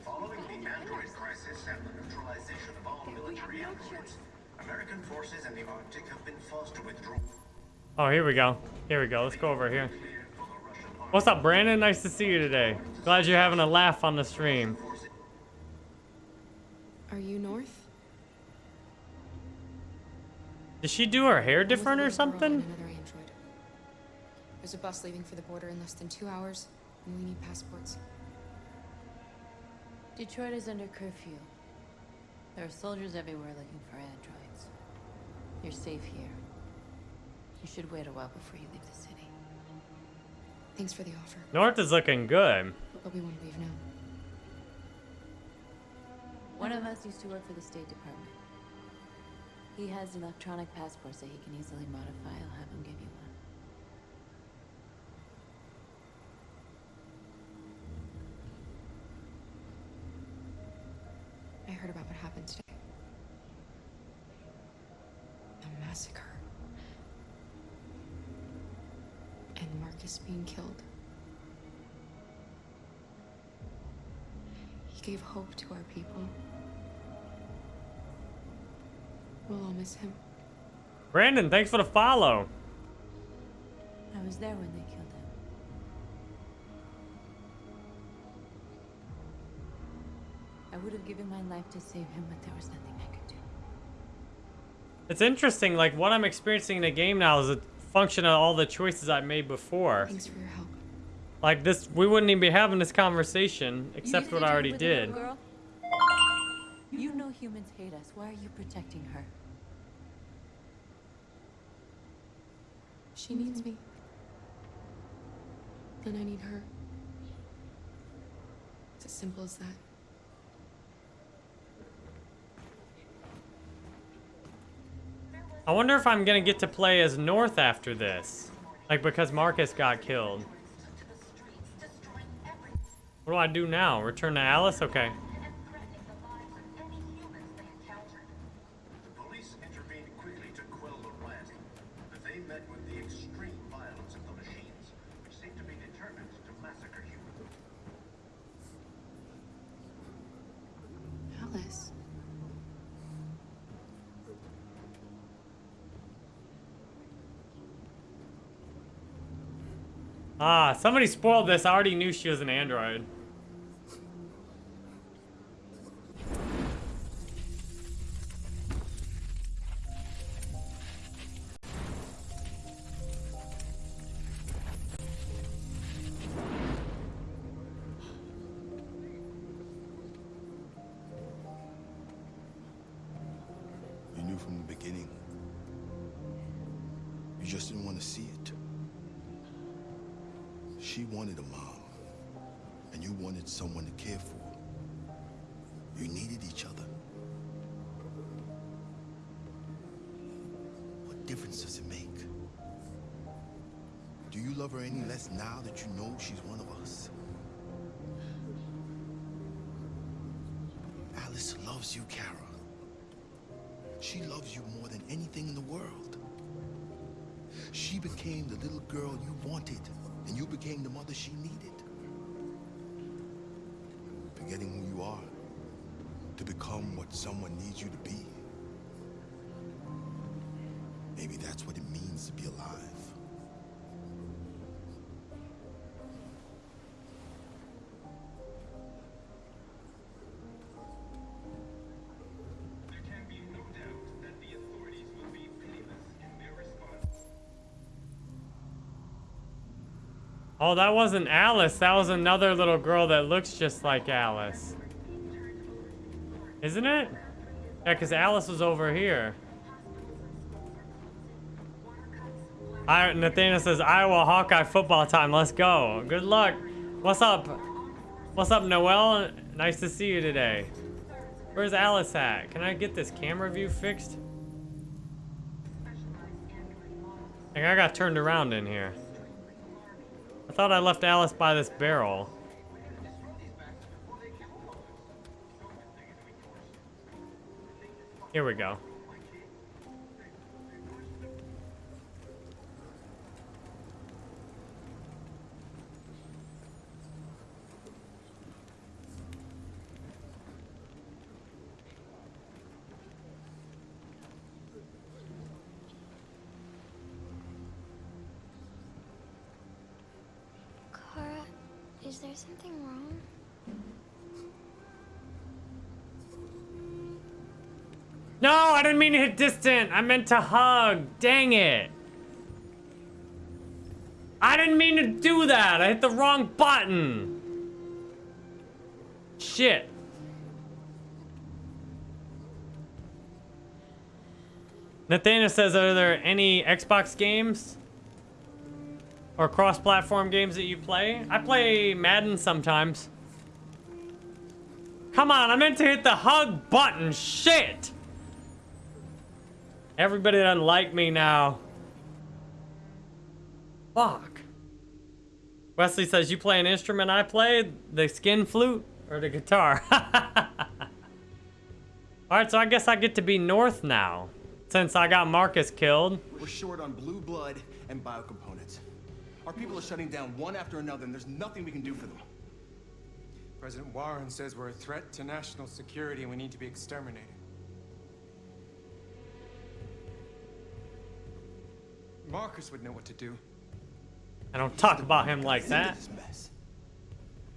Following the android crisis and the neutralization of all military androids, American forces in the Arctic have been forced to withdraw. Oh, here we go. Here we go. Let's go over here. What's up, Brandon? Nice to see you today. Glad you're having a laugh on the stream. Are you north? Did she do her hair I was the different or little girl on something? There's a bus leaving for the border in less than two hours, and we need passports. Detroit is under curfew. There are soldiers everywhere looking for androids. You're safe here. You should wait a while before you leave the city. Thanks for the offer, North is looking good. but we want to leave now. One of us used to work for the State Department. He has electronic passports that he can easily modify. I'll have him give you one. I heard about what happened today. A massacre. And Marcus being killed. He gave hope to our people. We'll all miss him. Brandon, thanks for the follow. I was there when they killed I would have given my life to save him, but there was nothing I could do. It's interesting, like what I'm experiencing in the game now is a function of all the choices I made before. Thanks for your help. Like this, we wouldn't even be having this conversation except what I already with a little did. girl? You know humans hate us. Why are you protecting her? She needs me. Then I need her. It's as simple as that. I wonder if I'm gonna get to play as North after this. Like because Marcus got killed. What do I do now? Return to Alice? Okay. The police intervened quickly to quell the rioting, but they met with the extreme violence of the machines, which seemed to be determined to massacre humans. Alice. Ah, somebody spoiled this. I already knew she was an android. Oh, that wasn't Alice. That was another little girl that looks just like Alice. Isn't it? Yeah, because Alice was over here. I, Nathaniel says, Iowa Hawkeye football time. Let's go. Good luck. What's up? What's up, Noel? Nice to see you today. Where's Alice at? Can I get this camera view fixed? I got turned around in here. I thought I left Alice by this barrel. Here we go. Didn't mean to hit distant. I meant to hug. Dang it. I didn't mean to do that. I hit the wrong button. Shit. Nathana says, are there any Xbox games or cross-platform games that you play? I play Madden sometimes. Come on, I meant to hit the hug button. Shit. Everybody doesn't like me now. Fuck. Wesley says, you play an instrument I play? The skin flute or the guitar? Alright, so I guess I get to be north now. Since I got Marcus killed. We're short on blue blood and biocomponents. Our people are shutting down one after another, and there's nothing we can do for them. President Warren says we're a threat to national security and we need to be exterminated. Marcus would know what to do. I don't talk about him like that.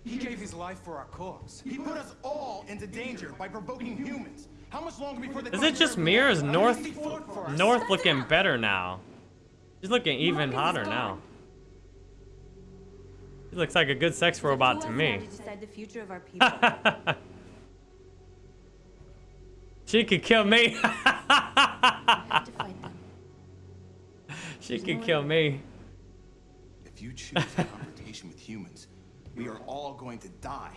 He gave his life for our cause. He put us all into danger by provoking humans. How much longer before they Is it just me or is North North looking better now? He's looking even hotter now. He looks like a good sex robot to me. decide the future of. She could kill me. she could kill me. If you choose a confrontation with humans, we are all going to die.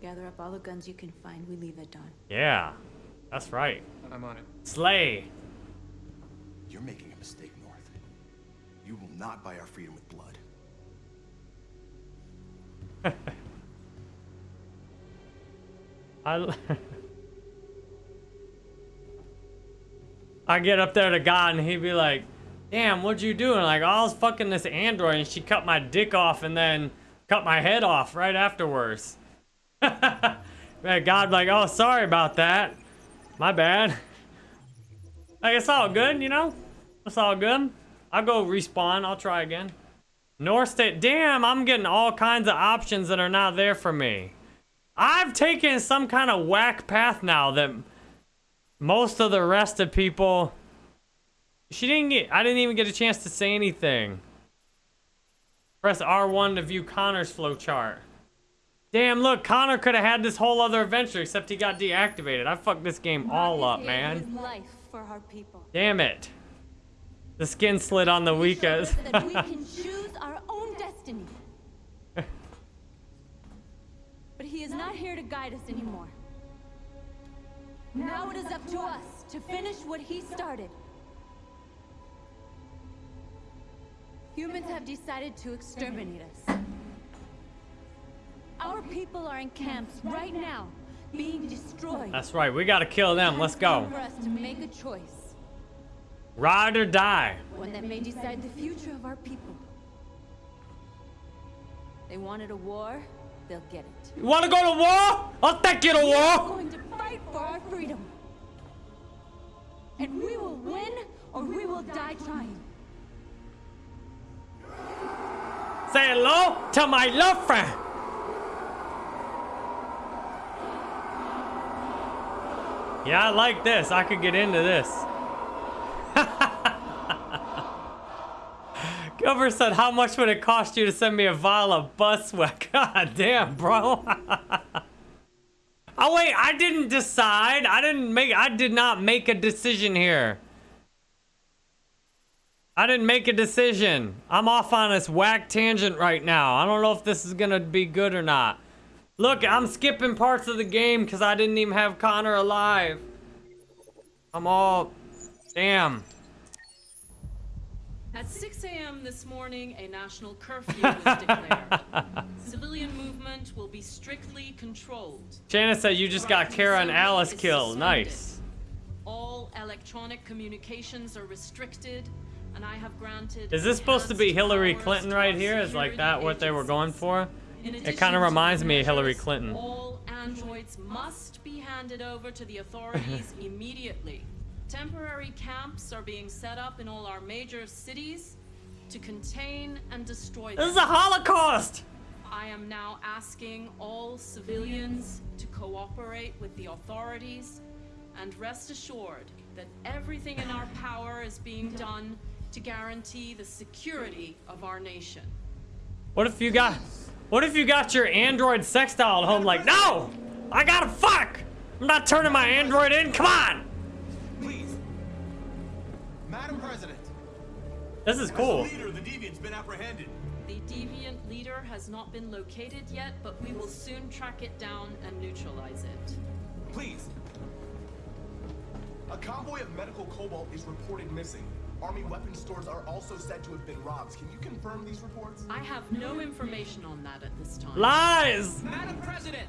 Gather up all the guns you can find. We leave at dawn. Yeah, that's right. I'm on it. Slay. You're making a mistake, North. You will not buy our freedom with blood. I, I get up there to God and he'd be like, damn, what'd you do? And like, oh, I was fucking this android and she cut my dick off and then cut my head off right afterwards. God like, oh, sorry about that. My bad. Like, it's all good, you know? It's all good. I'll go respawn. I'll try again. North State. Damn, I'm getting all kinds of options that are not there for me. I've taken some kind of whack path now that most of the rest of people... She didn't get... I didn't even get a chance to say anything. Press R1 to view Connor's flowchart. Damn, look, Connor could have had this whole other adventure except he got deactivated. I fucked this game all up, man. Life for our people. Damn it. The skin slid on the weakest. we can choose our own destiny. But he is not here to guide us anymore. Now it is up to us to finish what he started. Humans have decided to exterminate us. Our people are in camps right now, being destroyed. That's right. We gotta kill them. Let's go. For us to make a choice, Ride or die. one that may decide the future of our people. They wanted a war, they'll get it. You wanna go to war? I'll take you to war. going to fight for our freedom. And we will win or we will die trying. Say hello to my love friend. Yeah, I like this. I could get into this. Cover said, how much would it cost you to send me a vial of bus? God damn, bro. oh, wait, I didn't decide. I didn't make, I did not make a decision here. I didn't make a decision. I'm off on this whack tangent right now. I don't know if this is gonna be good or not. Look, I'm skipping parts of the game because I didn't even have Connor alive. I'm all... Damn. At 6 a.m. this morning, a national curfew was declared. Civilian movement will be strictly controlled. Janice said you just got Kara and Alice killed. Nice. All electronic communications are restricted, and I have granted. Is this supposed to be Hillary Clinton right here? Is like that what they were going for? It kind of reminds me of Hillary Clinton. All androids must be handed over to the authorities immediately. Temporary camps are being set up in all our major cities to contain and destroy This is a Holocaust! I am now asking all civilians to cooperate with the authorities and rest assured that everything in our power is being done to guarantee the security of our nation. What if you got... What if you got your android sex doll at home like, No! I gotta fuck! I'm not turning my android in, come on! Please. Madam President. This is cool. Leader, the deviant's been apprehended. The deviant leader has not been located yet, but we will soon track it down and neutralize it. Please. A convoy of medical cobalt is reported missing. Army weapons stores are also said to have been robbed. Can you confirm these reports? I have no information on that at this time. Lies! Madam President!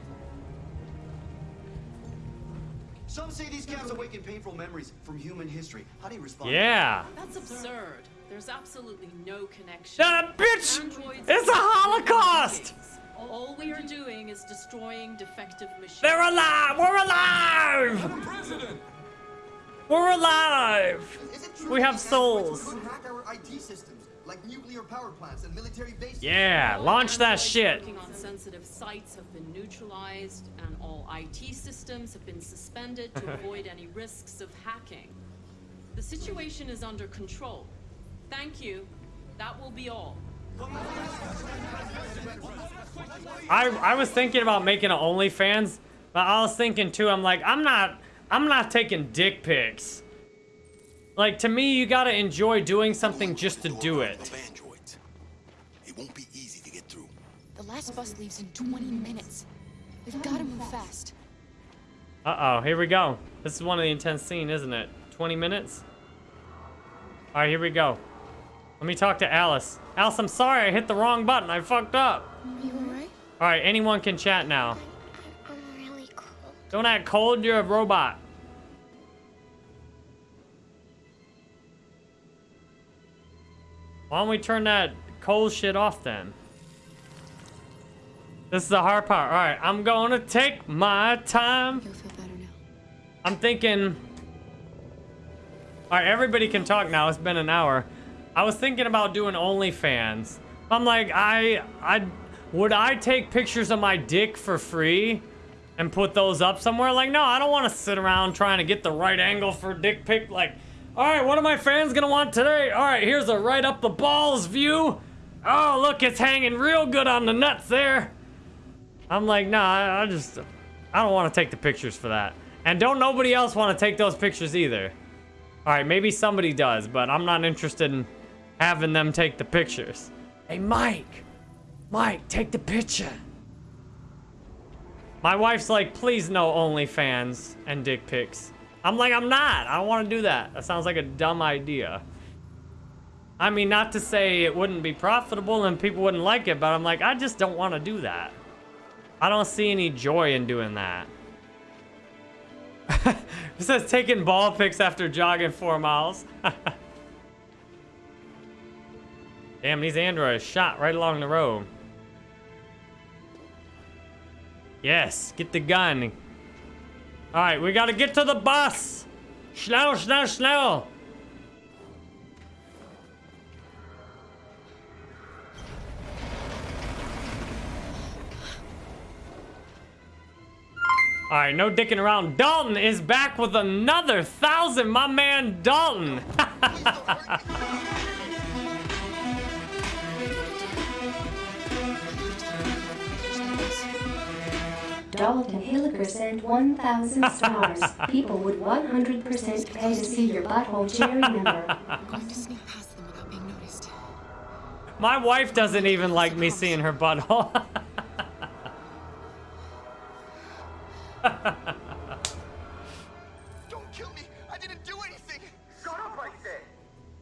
Some say these cats awaken painful memories from human history. How do you respond? Yeah. That's absurd. There's absolutely no connection. Shut up, bitch! Androids It's a Holocaust! All we are doing is destroying defective machines. They're alive! We're alive! We're alive! We have souls. Could hack our IT systems, like nuclear power plants and military bases. Yeah, launch that shit. Working on sensitive sites have been neutralized, and all IT systems have been suspended to avoid any risks of hacking. The situation is under control. Thank you. That will be all. I I was thinking about making an OnlyFans, but I was thinking too. I'm like, I'm not I'm not taking dick pics. Like to me, you gotta enjoy doing something just to do it. The last bus leaves in 20 minutes. We've got to move fast. Uh oh, here we go. This is one of the intense scenes, isn't it? 20 minutes. All right, here we go. Let me talk to Alice. Alice, I'm sorry, I hit the wrong button. I fucked up. You alright? All right, anyone can chat now. I'm really cold. Don't act cold, you're a robot. Why don't we turn that cold shit off then? This is the hard part. All right, I'm gonna take my time. You'll feel better now. I'm thinking. All right, everybody can talk now. It's been an hour. I was thinking about doing OnlyFans. I'm like, I, I, would I take pictures of my dick for free and put those up somewhere? Like, no, I don't want to sit around trying to get the right angle for dick pic. Like, all right, what are my fans gonna want today? All right, here's a right up the balls view. Oh, look, it's hanging real good on the nuts there. I'm like, nah, I, just, I don't want to take the pictures for that. And don't nobody else want to take those pictures either. All right, maybe somebody does, but I'm not interested in having them take the pictures. Hey, Mike. Mike, take the picture. My wife's like, please no OnlyFans and dick pics. I'm like, I'm not. I don't want to do that. That sounds like a dumb idea. I mean, not to say it wouldn't be profitable and people wouldn't like it, but I'm like, I just don't want to do that. I don't see any joy in doing that. it says taking ball picks after jogging four miles. Damn, these androids shot right along the road. Yes, get the gun. All right, we gotta get to the bus. Schnell, schnell, schnell. All right, no dicking around. Dalton is back with another thousand. My man Dalton. Dalton Hilliker sent 1,000 stars. People would 100% pay to see your butthole cherry member. My wife doesn't even like me seeing her butthole. Don't kill me! I didn't do anything! Shut up, I said!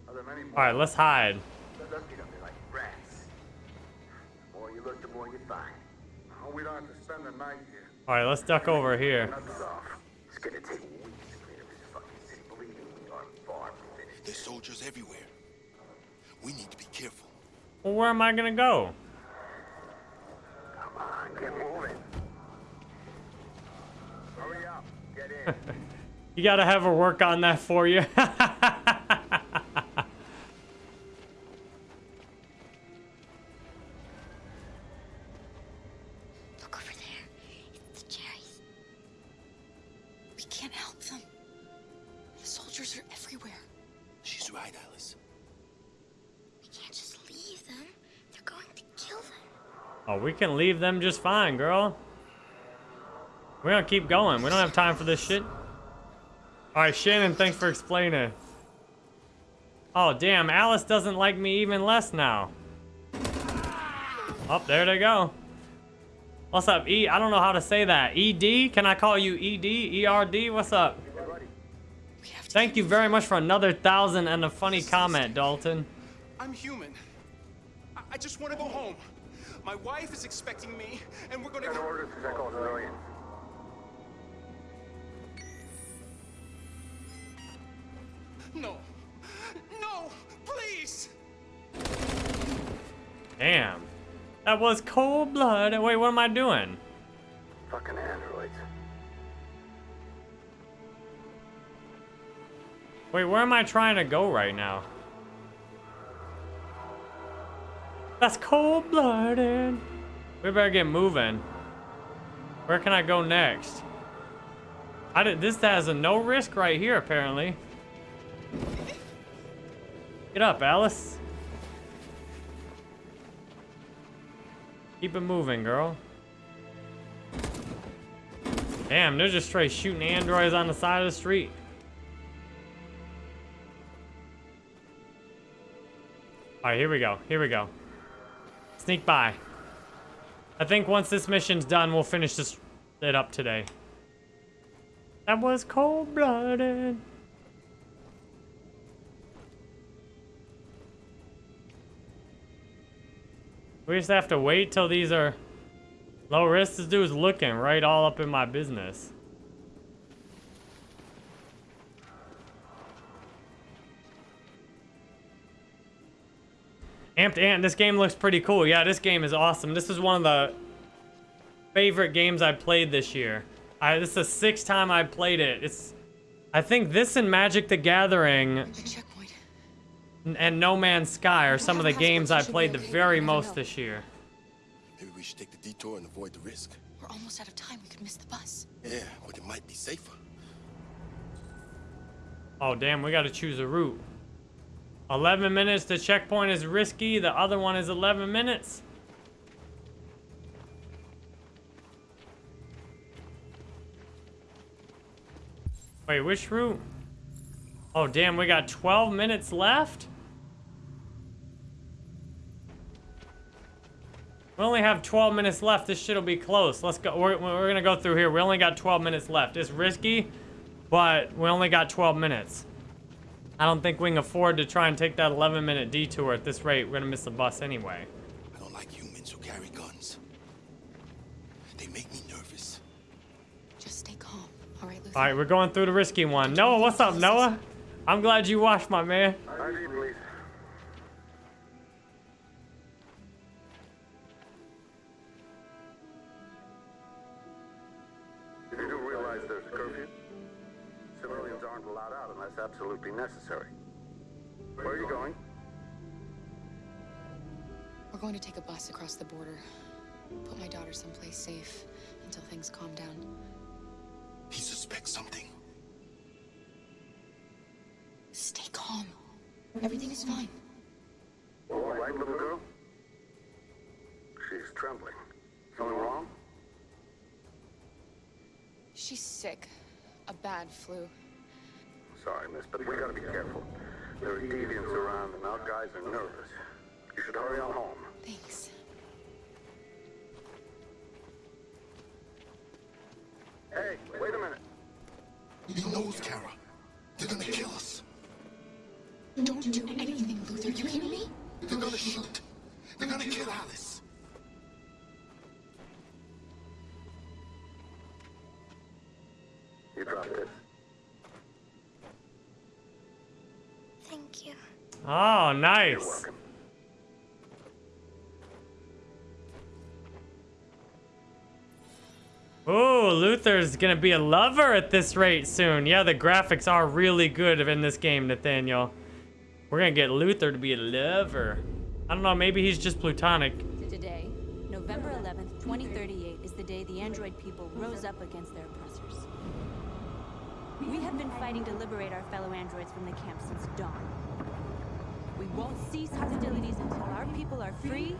Are there many more? All right, let's hide. They're looking at me like rats. The more you look, the more you find. Oh, we don't have to spend the night here. All right, let's duck over here. Nuts off. It's gonna take weeks to clean up this fucking city. Believe me, we are far from finished. There's soldiers everywhere. We need to be careful. Well, where am I gonna go? Come on, get moving. Hurry up. Get in. You gotta have her work on that for you. we can leave them just fine, girl. We're gonna keep going. We don't have time for this shit. All right, Shannon, thanks for explaining. Oh, damn, Alice doesn't like me even less now. Oh, there they go. What's up, E? I don't know how to say that. ED? Can I call you ED? ERD? What's up? Thank you very much for another thousand and a funny comment, Dalton. I'm human. I just want to go home. My wife is expecting me, and we're gonna. Got orders to check all civilians. No, no, please. Damn. That was cold blood. Wait, what am I doing? Fucking androids. Wait, where am I trying to go right now? That's cold blooded. We better get moving. Where can I go next? I did, this has a no risk right here, apparently. Get up, Alice. Keep it moving, girl. Damn, they're just straight shooting androids on the side of the street. All right, here we go. Here we go. Sneak by. I think once this mission's done, we'll finish this it up today. That was cold-blooded. We just have to wait till these are low risk. This dude's looking right all up in my business. Amped Ant, this game looks pretty cool. Yeah, this game is awesome. This is one of the favorite games I played this year. I, this is the sixth time I played it. It's, I think this and Magic the Gathering n- and No Man's Sky are some of the games I played the very most this year. Maybe we should take the detour and avoid the risk. We're almost out of time. We could miss the bus. Yeah, but it might be safer. Oh, damn, we gotta choose a route. 11 minutes to checkpoint is risky. The other one is 11 minutes. Wait, which route? Oh, damn, we got 12 minutes left? We only have 12 minutes left. This shit'll be close. Let's go. We're, we're gonna go through here. We only got 12 minutes left. It's risky, but we only got 12 minutes. I don't think we can afford to try and take that 11 minute detour at this rate. We're gonna miss the bus anyway. I don't like humans who carry guns. They make me nervous. Just stay calm, all right, Luther? All right, we're going through the risky one. Noah, what's up, Noah? I'm glad you watched, my man. Absolutely necessary. Where are you going? We're going to take a bus across the border. Put my daughter someplace safe until things calm down. He suspects something. Stay calm. Everything is fine. All right, little girl? She's trembling. Something wrong? She's sick. A bad flu. Sorry, miss, but we gotta be careful. There are deviants around and our guys are nervous. You should hurry on home. Nice. Oh, Luther's gonna be a lover at this rate soon. Yeah, the graphics are really good in this game, Nathaniel. We're gonna get Luther to be a lover. I don't know, maybe he's just plutonic. Today, November 11th, 2038, is the day the android people rose up against their oppressors. We have been fighting to liberate our fellow androids from the camp since dawn. We won't cease hostilities until our people are free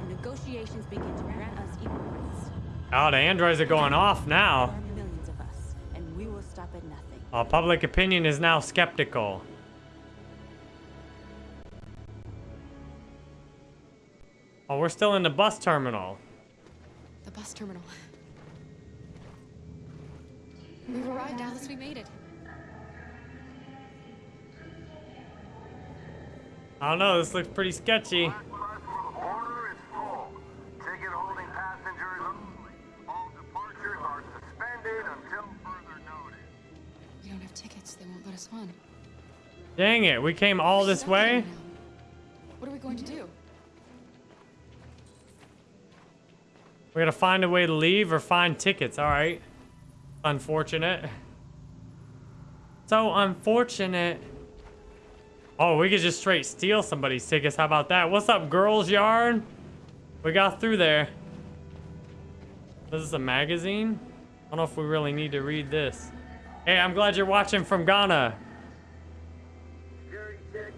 and negotiations begin to grant us equal rights. Oh, the androids are going off now. There are millions of us, and we will stop at nothing. Oh, public opinion is now skeptical. Oh, we're still in the bus terminal. The bus terminal. We've arrived, Alice. We made it. I don't know, this looks pretty sketchy. Ticket holding passengers only. All departures are suspended until further notice. We don't have tickets. They won't let us on. Dang it, we came all this way? What are we going to do? We gotta find a way to leave or find tickets, alright. Unfortunate. So unfortunate. Oh, we could just straight steal somebody's tickets. How about that? What's up, girls yarn? We got through there. This is a magazine? I don't know if we really need to read this. Hey, I'm glad you're watching from Ghana. Jerry, check.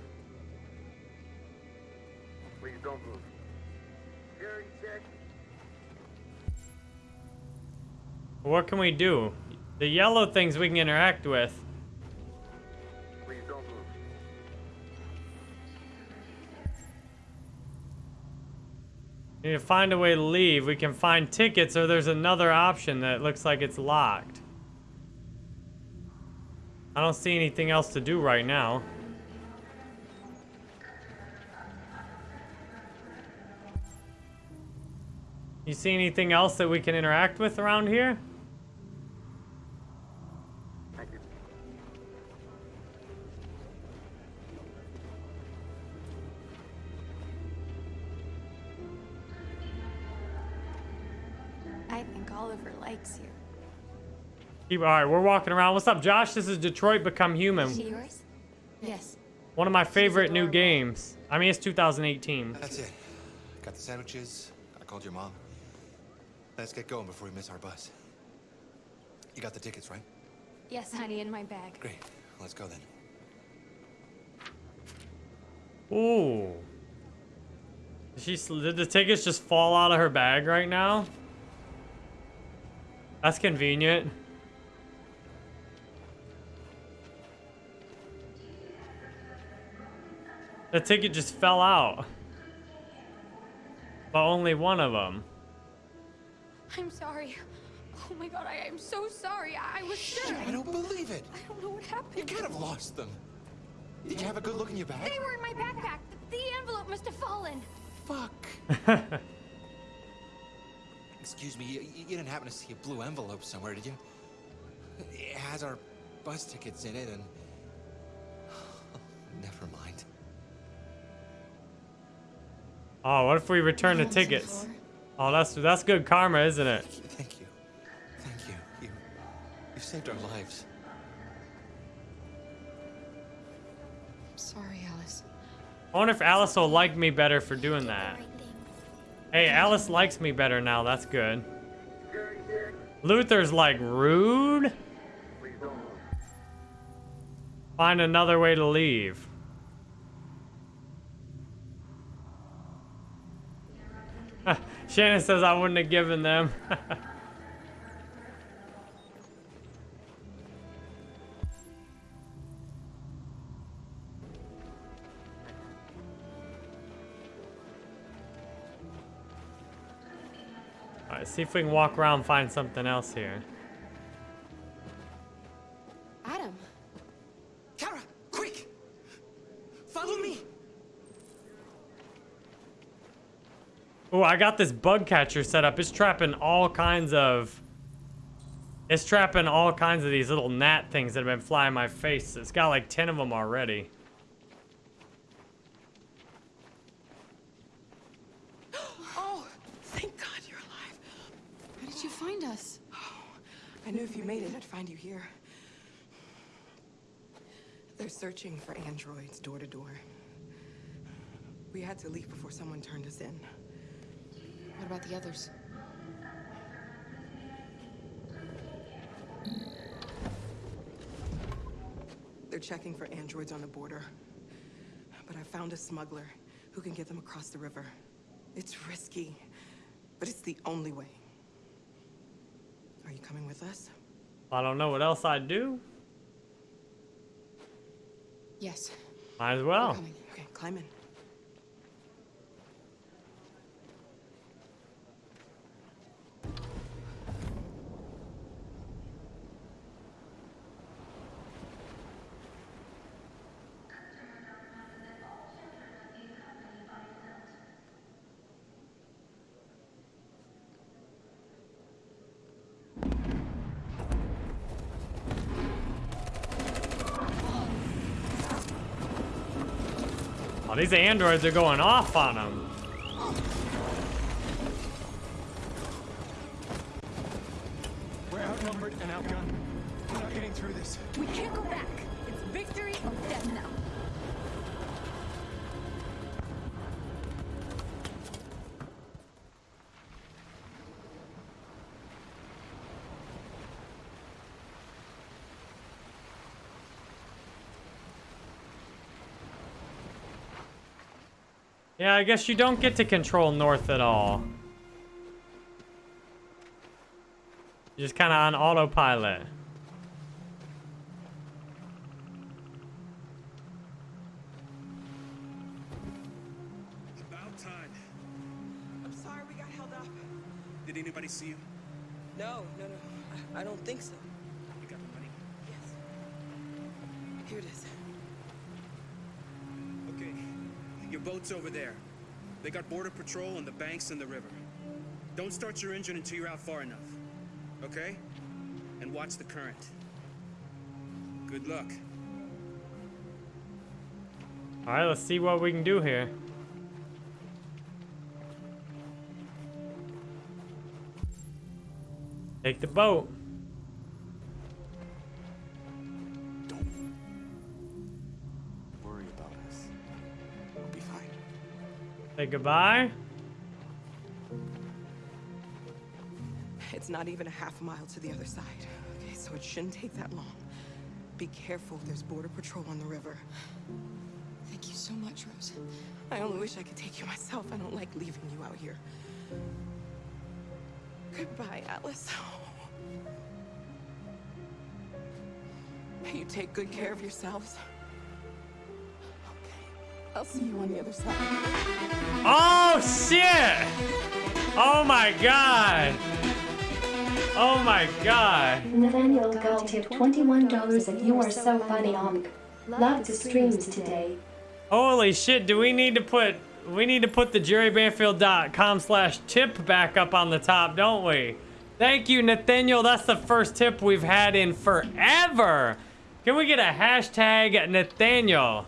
Please don't move. Jerry, check. What can we do? The yellow things we can interact with. Need to find a way to leave. We can find tickets or there's another option that looks like it's locked. I don't see anything else to do right now. You see anything else that we can interact with around here? Keep, all right, we're walking around. What's up, Josh? This is Detroit Become Human. Is she yours? Yes. One of my favorite new games. I mean, it's 2018. That's it. Got the sandwiches. I called your mom. Let's get going before we miss our bus. You got the tickets, right? Yes, honey, in my bag. Great. Let's go then. Ooh. Did, she, did the tickets just fall out of her bag right now? That's convenient. The ticket just fell out. But only one of them. I'm sorry. Oh my god, I am so sorry. I was sure. I don't believe it. I don't know what happened. You can't have lost them. Did you have a good look in your bag? They were in my backpack. The, the envelope must have fallen. Fuck. Excuse me, you, you didn't happen to see a blue envelope somewhere, did you? It has our bus tickets in it and... Never mind. Oh, what if we return the tickets? Oh, that's that's good karma, isn't it? Thank you. Thank you. You, you saved our lives. I'm Sorry, Alice. I wonder if Alice will like me better for doing that. Hey, Alice likes me better now. That's good. Luther's like rude. Find another way to leave. Shannon says I wouldn't have given them. Alright, see if we can walk around and find something else here. Adam. Kara, quick! Follow me! Oh, I got this bug catcher set up. It's trapping all kinds of... It's trapping all kinds of these little gnat things that have been flying my face. It's got like 10 of them already. Oh, thank God you're alive. How did you find us? Oh, I knew if you made it, I'd find you here. They're searching for androids door to door. We had to leave before someone turned us in. What about the others? They're checking for androids on the border. But I found a smuggler who can get them across the river. It's risky, but it's the only way. Are you coming with us? I don't know what else I'd do. Yes. Might as well. Okay, climb in. These androids are going off on them. We're outnumbered and outgunned. We're not getting through this. We can't go back. It's victory or death now. Yeah, I guess you don't get to control North at all. You're just kind of on autopilot. Patrol on the banks and the river. Don't start your engine until you're out far enough. Okay? And watch the current. Good luck. All right, let's see what we can do here. Take the boat. Say goodbye. It's not even a half mile to the other side. Okay, so it shouldn't take that long. Be careful, there's border patrol on the river. Thank you so much, Rose. I only wish I could take you myself. I don't like leaving you out here. Goodbye, Alice. You take good care of yourselves. I'll see you on the other side. Oh, shit! Oh, my God. Oh, my God. Nathaniel Gull tipped $21 and you are so funny, Onk. Loved the streams today. Holy shit, do we need to put... We need to put the jerrybanfield.com slash tip back up on the top, don't we? Thank you, Nathaniel. That's the first tip we've had in forever. Can we get a hashtag Nathaniel?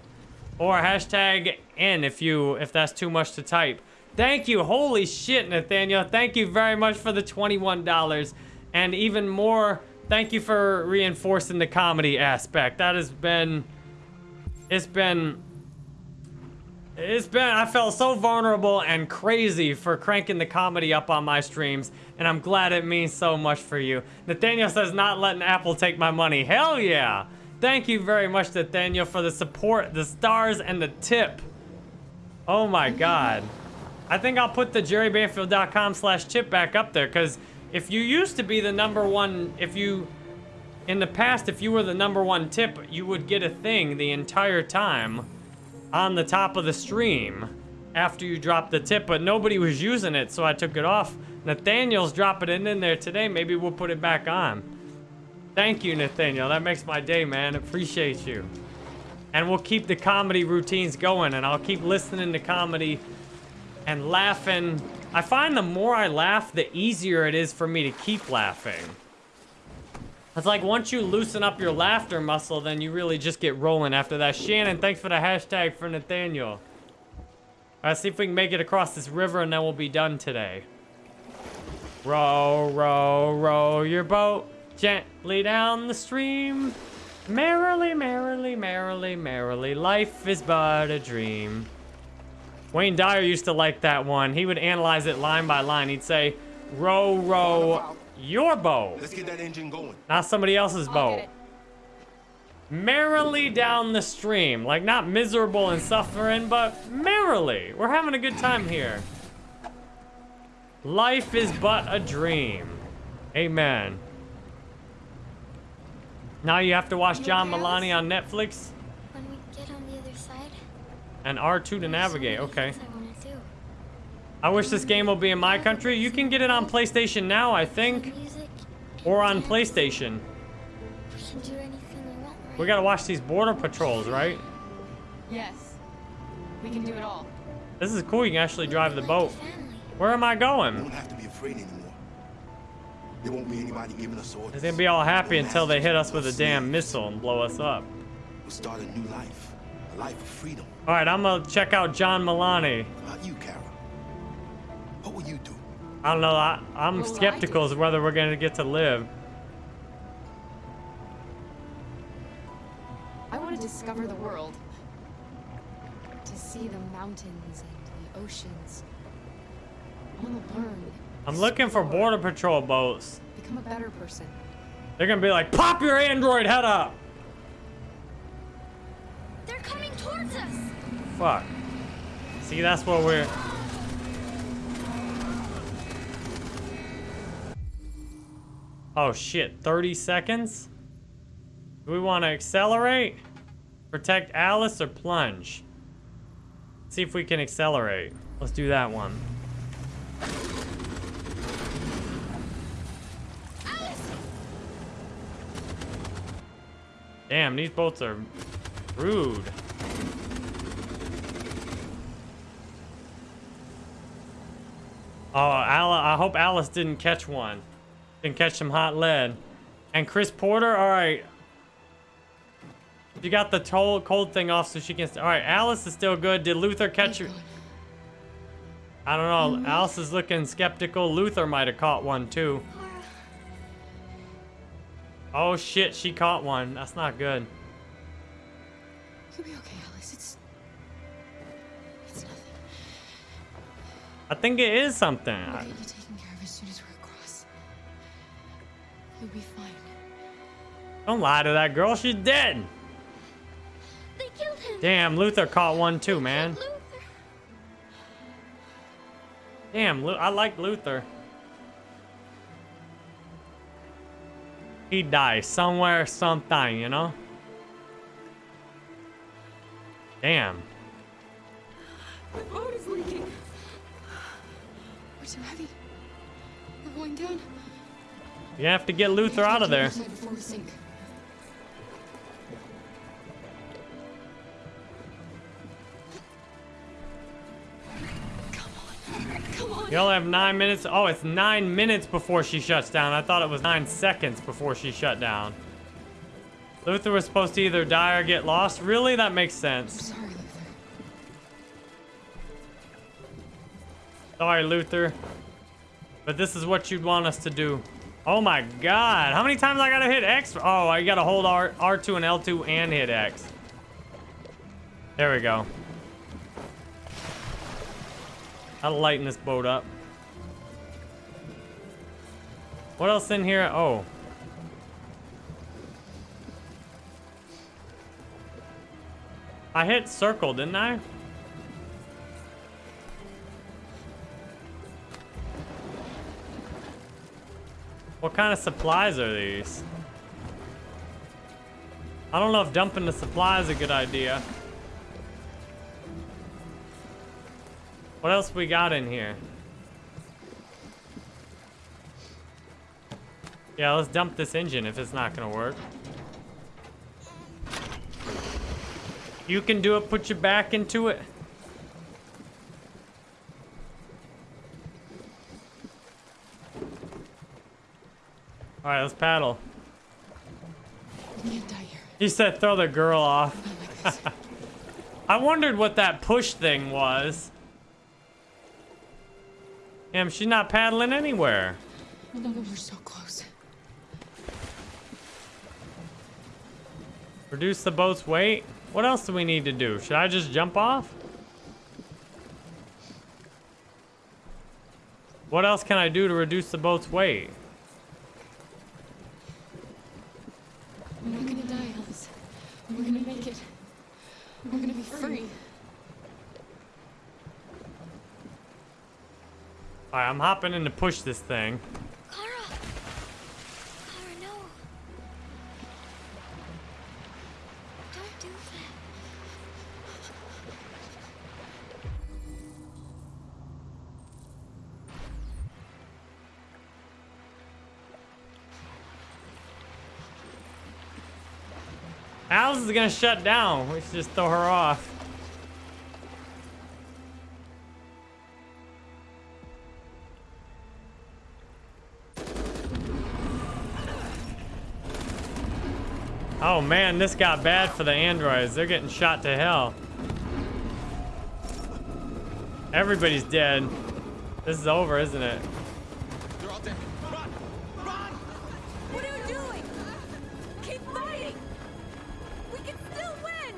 Or hashtag N if you if that's too much to type. Thank you. Holy shit, Nathaniel. Thank you very much for the $21. And even more, thank you for reinforcing the comedy aspect. That has been... It's been... It's been... I felt so vulnerable and crazy for cranking the comedy up on my streams. And I'm glad it means so much for you. Nathaniel says, not letting Apple take my money. Hell yeah! Thank you very much, Nathaniel, for the support, the stars, and the tip. Oh my god. I think I'll put the jerrybanfield.com slash tip back up there, because if you used to be the number one, if you, in the past, if you were the number one tip, you would get a thing the entire time on the top of the stream after you dropped the tip, but nobody was using it, so I took it off. Nathaniel's dropping it in there today. Maybe we'll put it back on. Thank you, Nathaniel. That makes my day, man. Appreciate you. And we'll keep the comedy routines going, and I'll keep listening to comedy and laughing. I find the more I laugh, the easier it is for me to keep laughing. It's like once you loosen up your laughter muscle, then you really just get rolling after that. Shannon, thanks for the hashtag for Nathaniel. All right, see if we can make it across this river, and then we'll be done today. Row, row, row your boat gently down the stream. Merrily, merrily, merrily, merrily, life is but a dream. Wayne Dyer used to like that one. He would analyze it line by line. He'd say, row, row your boat. Let's get that engine going. Not somebody else's boat. Merrily down the stream. Like, not miserable and suffering, but merrily. We're having a good time here. Life is but a dream. Amen. Now you have to watch John Mulaney on Netflix When we get on the other side, and R2 to navigate. Okay. I wish this game will be in my country. You can get it on PlayStation now, I think. Or on PlayStation. we can do anything we want, right? We gotta watch these border patrols, right? Yes. We can do it all. This is cool. You can actually drive the boat. Where am I You going? There won't be anybody giving us orders. They're gonna be all happy until they hit us with a damn missile and blow us up. We'll start a new life. A life of freedom. All right, I'm gonna check out John Mulaney. About you, Kara. What will you do? I don't know. I, I'm What skeptical as whether we're gonna get to live. I want to discover the world. To see the mountains and the oceans. I want to learn, I'm looking for border patrol boats. become a better person. They're gonna be like, pop your android head up. They're coming towards us. Fuck. See, that's what we're. Oh shit, 30 seconds? Do we want to accelerate? Protect Alice or plunge? See if we can accelerate. Let's do that one. Damn, these boats are rude. Oh, Al I hope Alice didn't catch one. Didn't catch some hot lead. And Chris Porter, all right. You got the toll, cold thing off so she can... All right, Alice is still good. Did Luther catch her? I don't know. Mm-hmm. Alice is looking skeptical. Luther might have caught one, too. Oh, shit. She caught one. That's not good. You'll be okay, Alice. It's. It's nothing. I think it is something. We'll get you taken care of as soon as we're across. You'll be fine. Don't lie to that girl. She's dead. They killed him. Damn, Luther caught one too, man. Damn, I like Luther. He dies somewhere, sometime, you know? Damn. The boat is leaking. We're too heavy. We're going down. You have to get Luther out of there. You only have nine minutes. Oh, it's nine minutes before she shuts down. I thought it was nine seconds before she shut down. Luther was supposed to either die or get lost. Really? That makes sense. Sorry, Luther. Sorry, Luther. But this is what you'd want us to do. Oh my god. How many times I gotta hit X? Oh, I gotta hold R R2 and L2 and hit X. There we go. I'll lighten this boat up. What else in here? Oh. I hit circle, didn't I? What kind of supplies are these? I don't know if dumping the supply is a good idea. What else we got in here? Yeah, let's dump this engine if it's not gonna work. You can do it, put your back into it. Alright, let's paddle. He said throw the girl off. I wondered what that push thing was. Damn, she's not paddling anywhere. No, we're so close. Reduce the boat's weight? What else do we need to do? Should I just jump off? What else can I do to reduce the boat's weight? We're not gonna die, Alice. We're gonna make it. We're gonna be free. Alright, I'm hopping in to push this thing. Kara! Kara, no. Don't do that. Alice is gonna shut down. We should just throw her off. Oh man, this got bad for the androids. They're getting shot to hell. Everybody's dead. This is over, isn't it? They're all dead. Run! Run! What are you doing? Keep fighting! We can still win!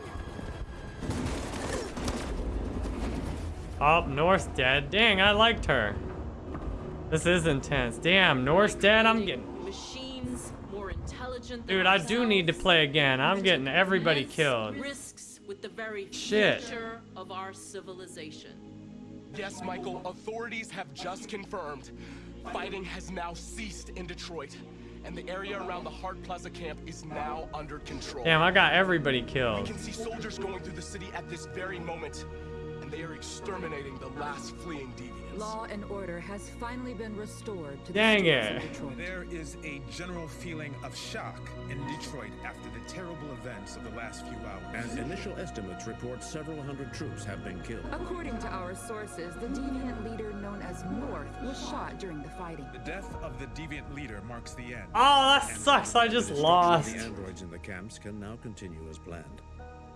Oh, North's dead. Dang, I liked her. This is intense. Damn, North's dead. I'm getting... Machines more Dude, I do need to play again. I'm getting everybody killed. Risks with the very Shit. future of our civilization. Yes, Michael, authorities have just confirmed fighting has now ceased in Detroit, and the area around the Hart Plaza camp is now under control. Damn, I got everybody We killed. can see soldiers going through the city at this very moment, and they are exterminating the last fleeing deviants. Law and order has finally been restored to the Dang streets it. of Detroit. There is a general feeling of shock in Detroit after the terrible events of the last few hours. And initial estimates report several hundred troops have been killed. According to our sources, the deviant leader known as North was shot during the fighting. The death of the deviant leader marks the end. Oh, that sucks. I just lost. The androids in the camps can now continue as planned.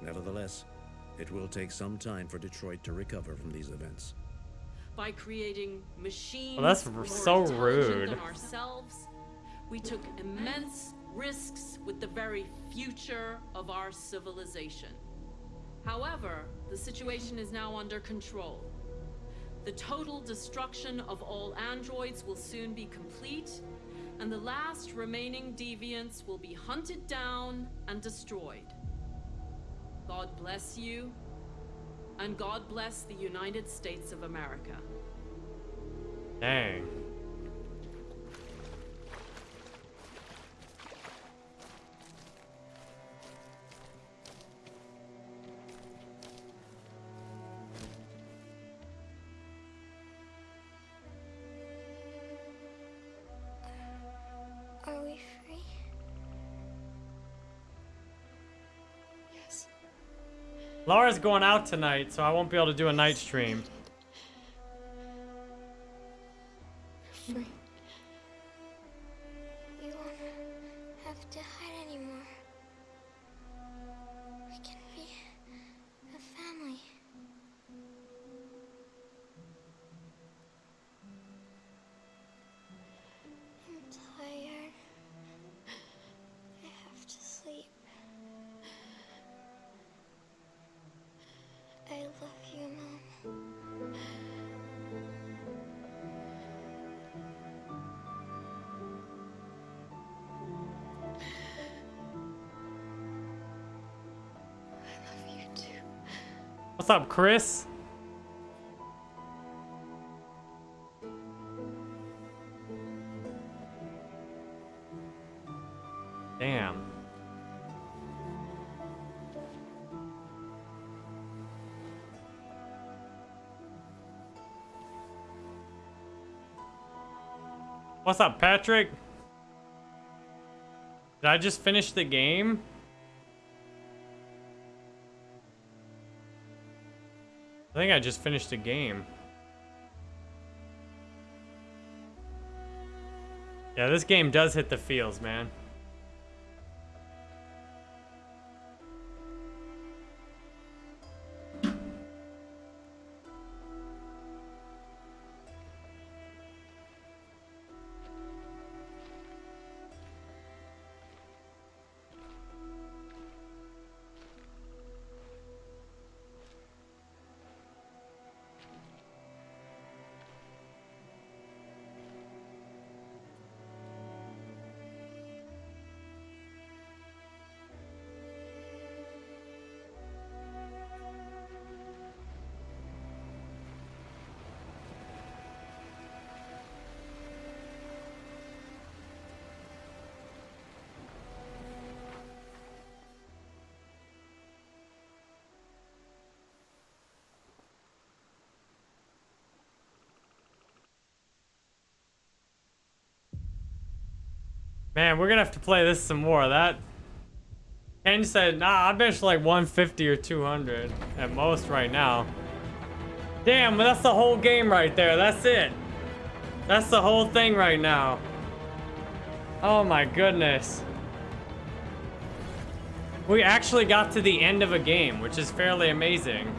Nevertheless, it will take some time for Detroit to recover from these events. By creating machines Well, that's more so rude. than ourselves, we took immense risks with the very future of our civilization. However, the situation is now under control. The total destruction of all androids will soon be complete, and the last remaining deviants will be hunted down and destroyed. God bless you, and God bless the United States of America. Dang. Laura's going out tonight, so I won't be able to do a night stream. What's up, Chris? Damn. What's up, Patrick? Did I just finish the game? Think I just finished the game. Yeah, this game does hit the feels, man. Man, we're gonna have to play this some more. That Ken said, nah, I bench like 150 or 200 at most right now. Damn, that's the whole game right there. That's it. That's the whole thing right now. Oh my goodness. We actually got to the end of a game, which is fairly amazing.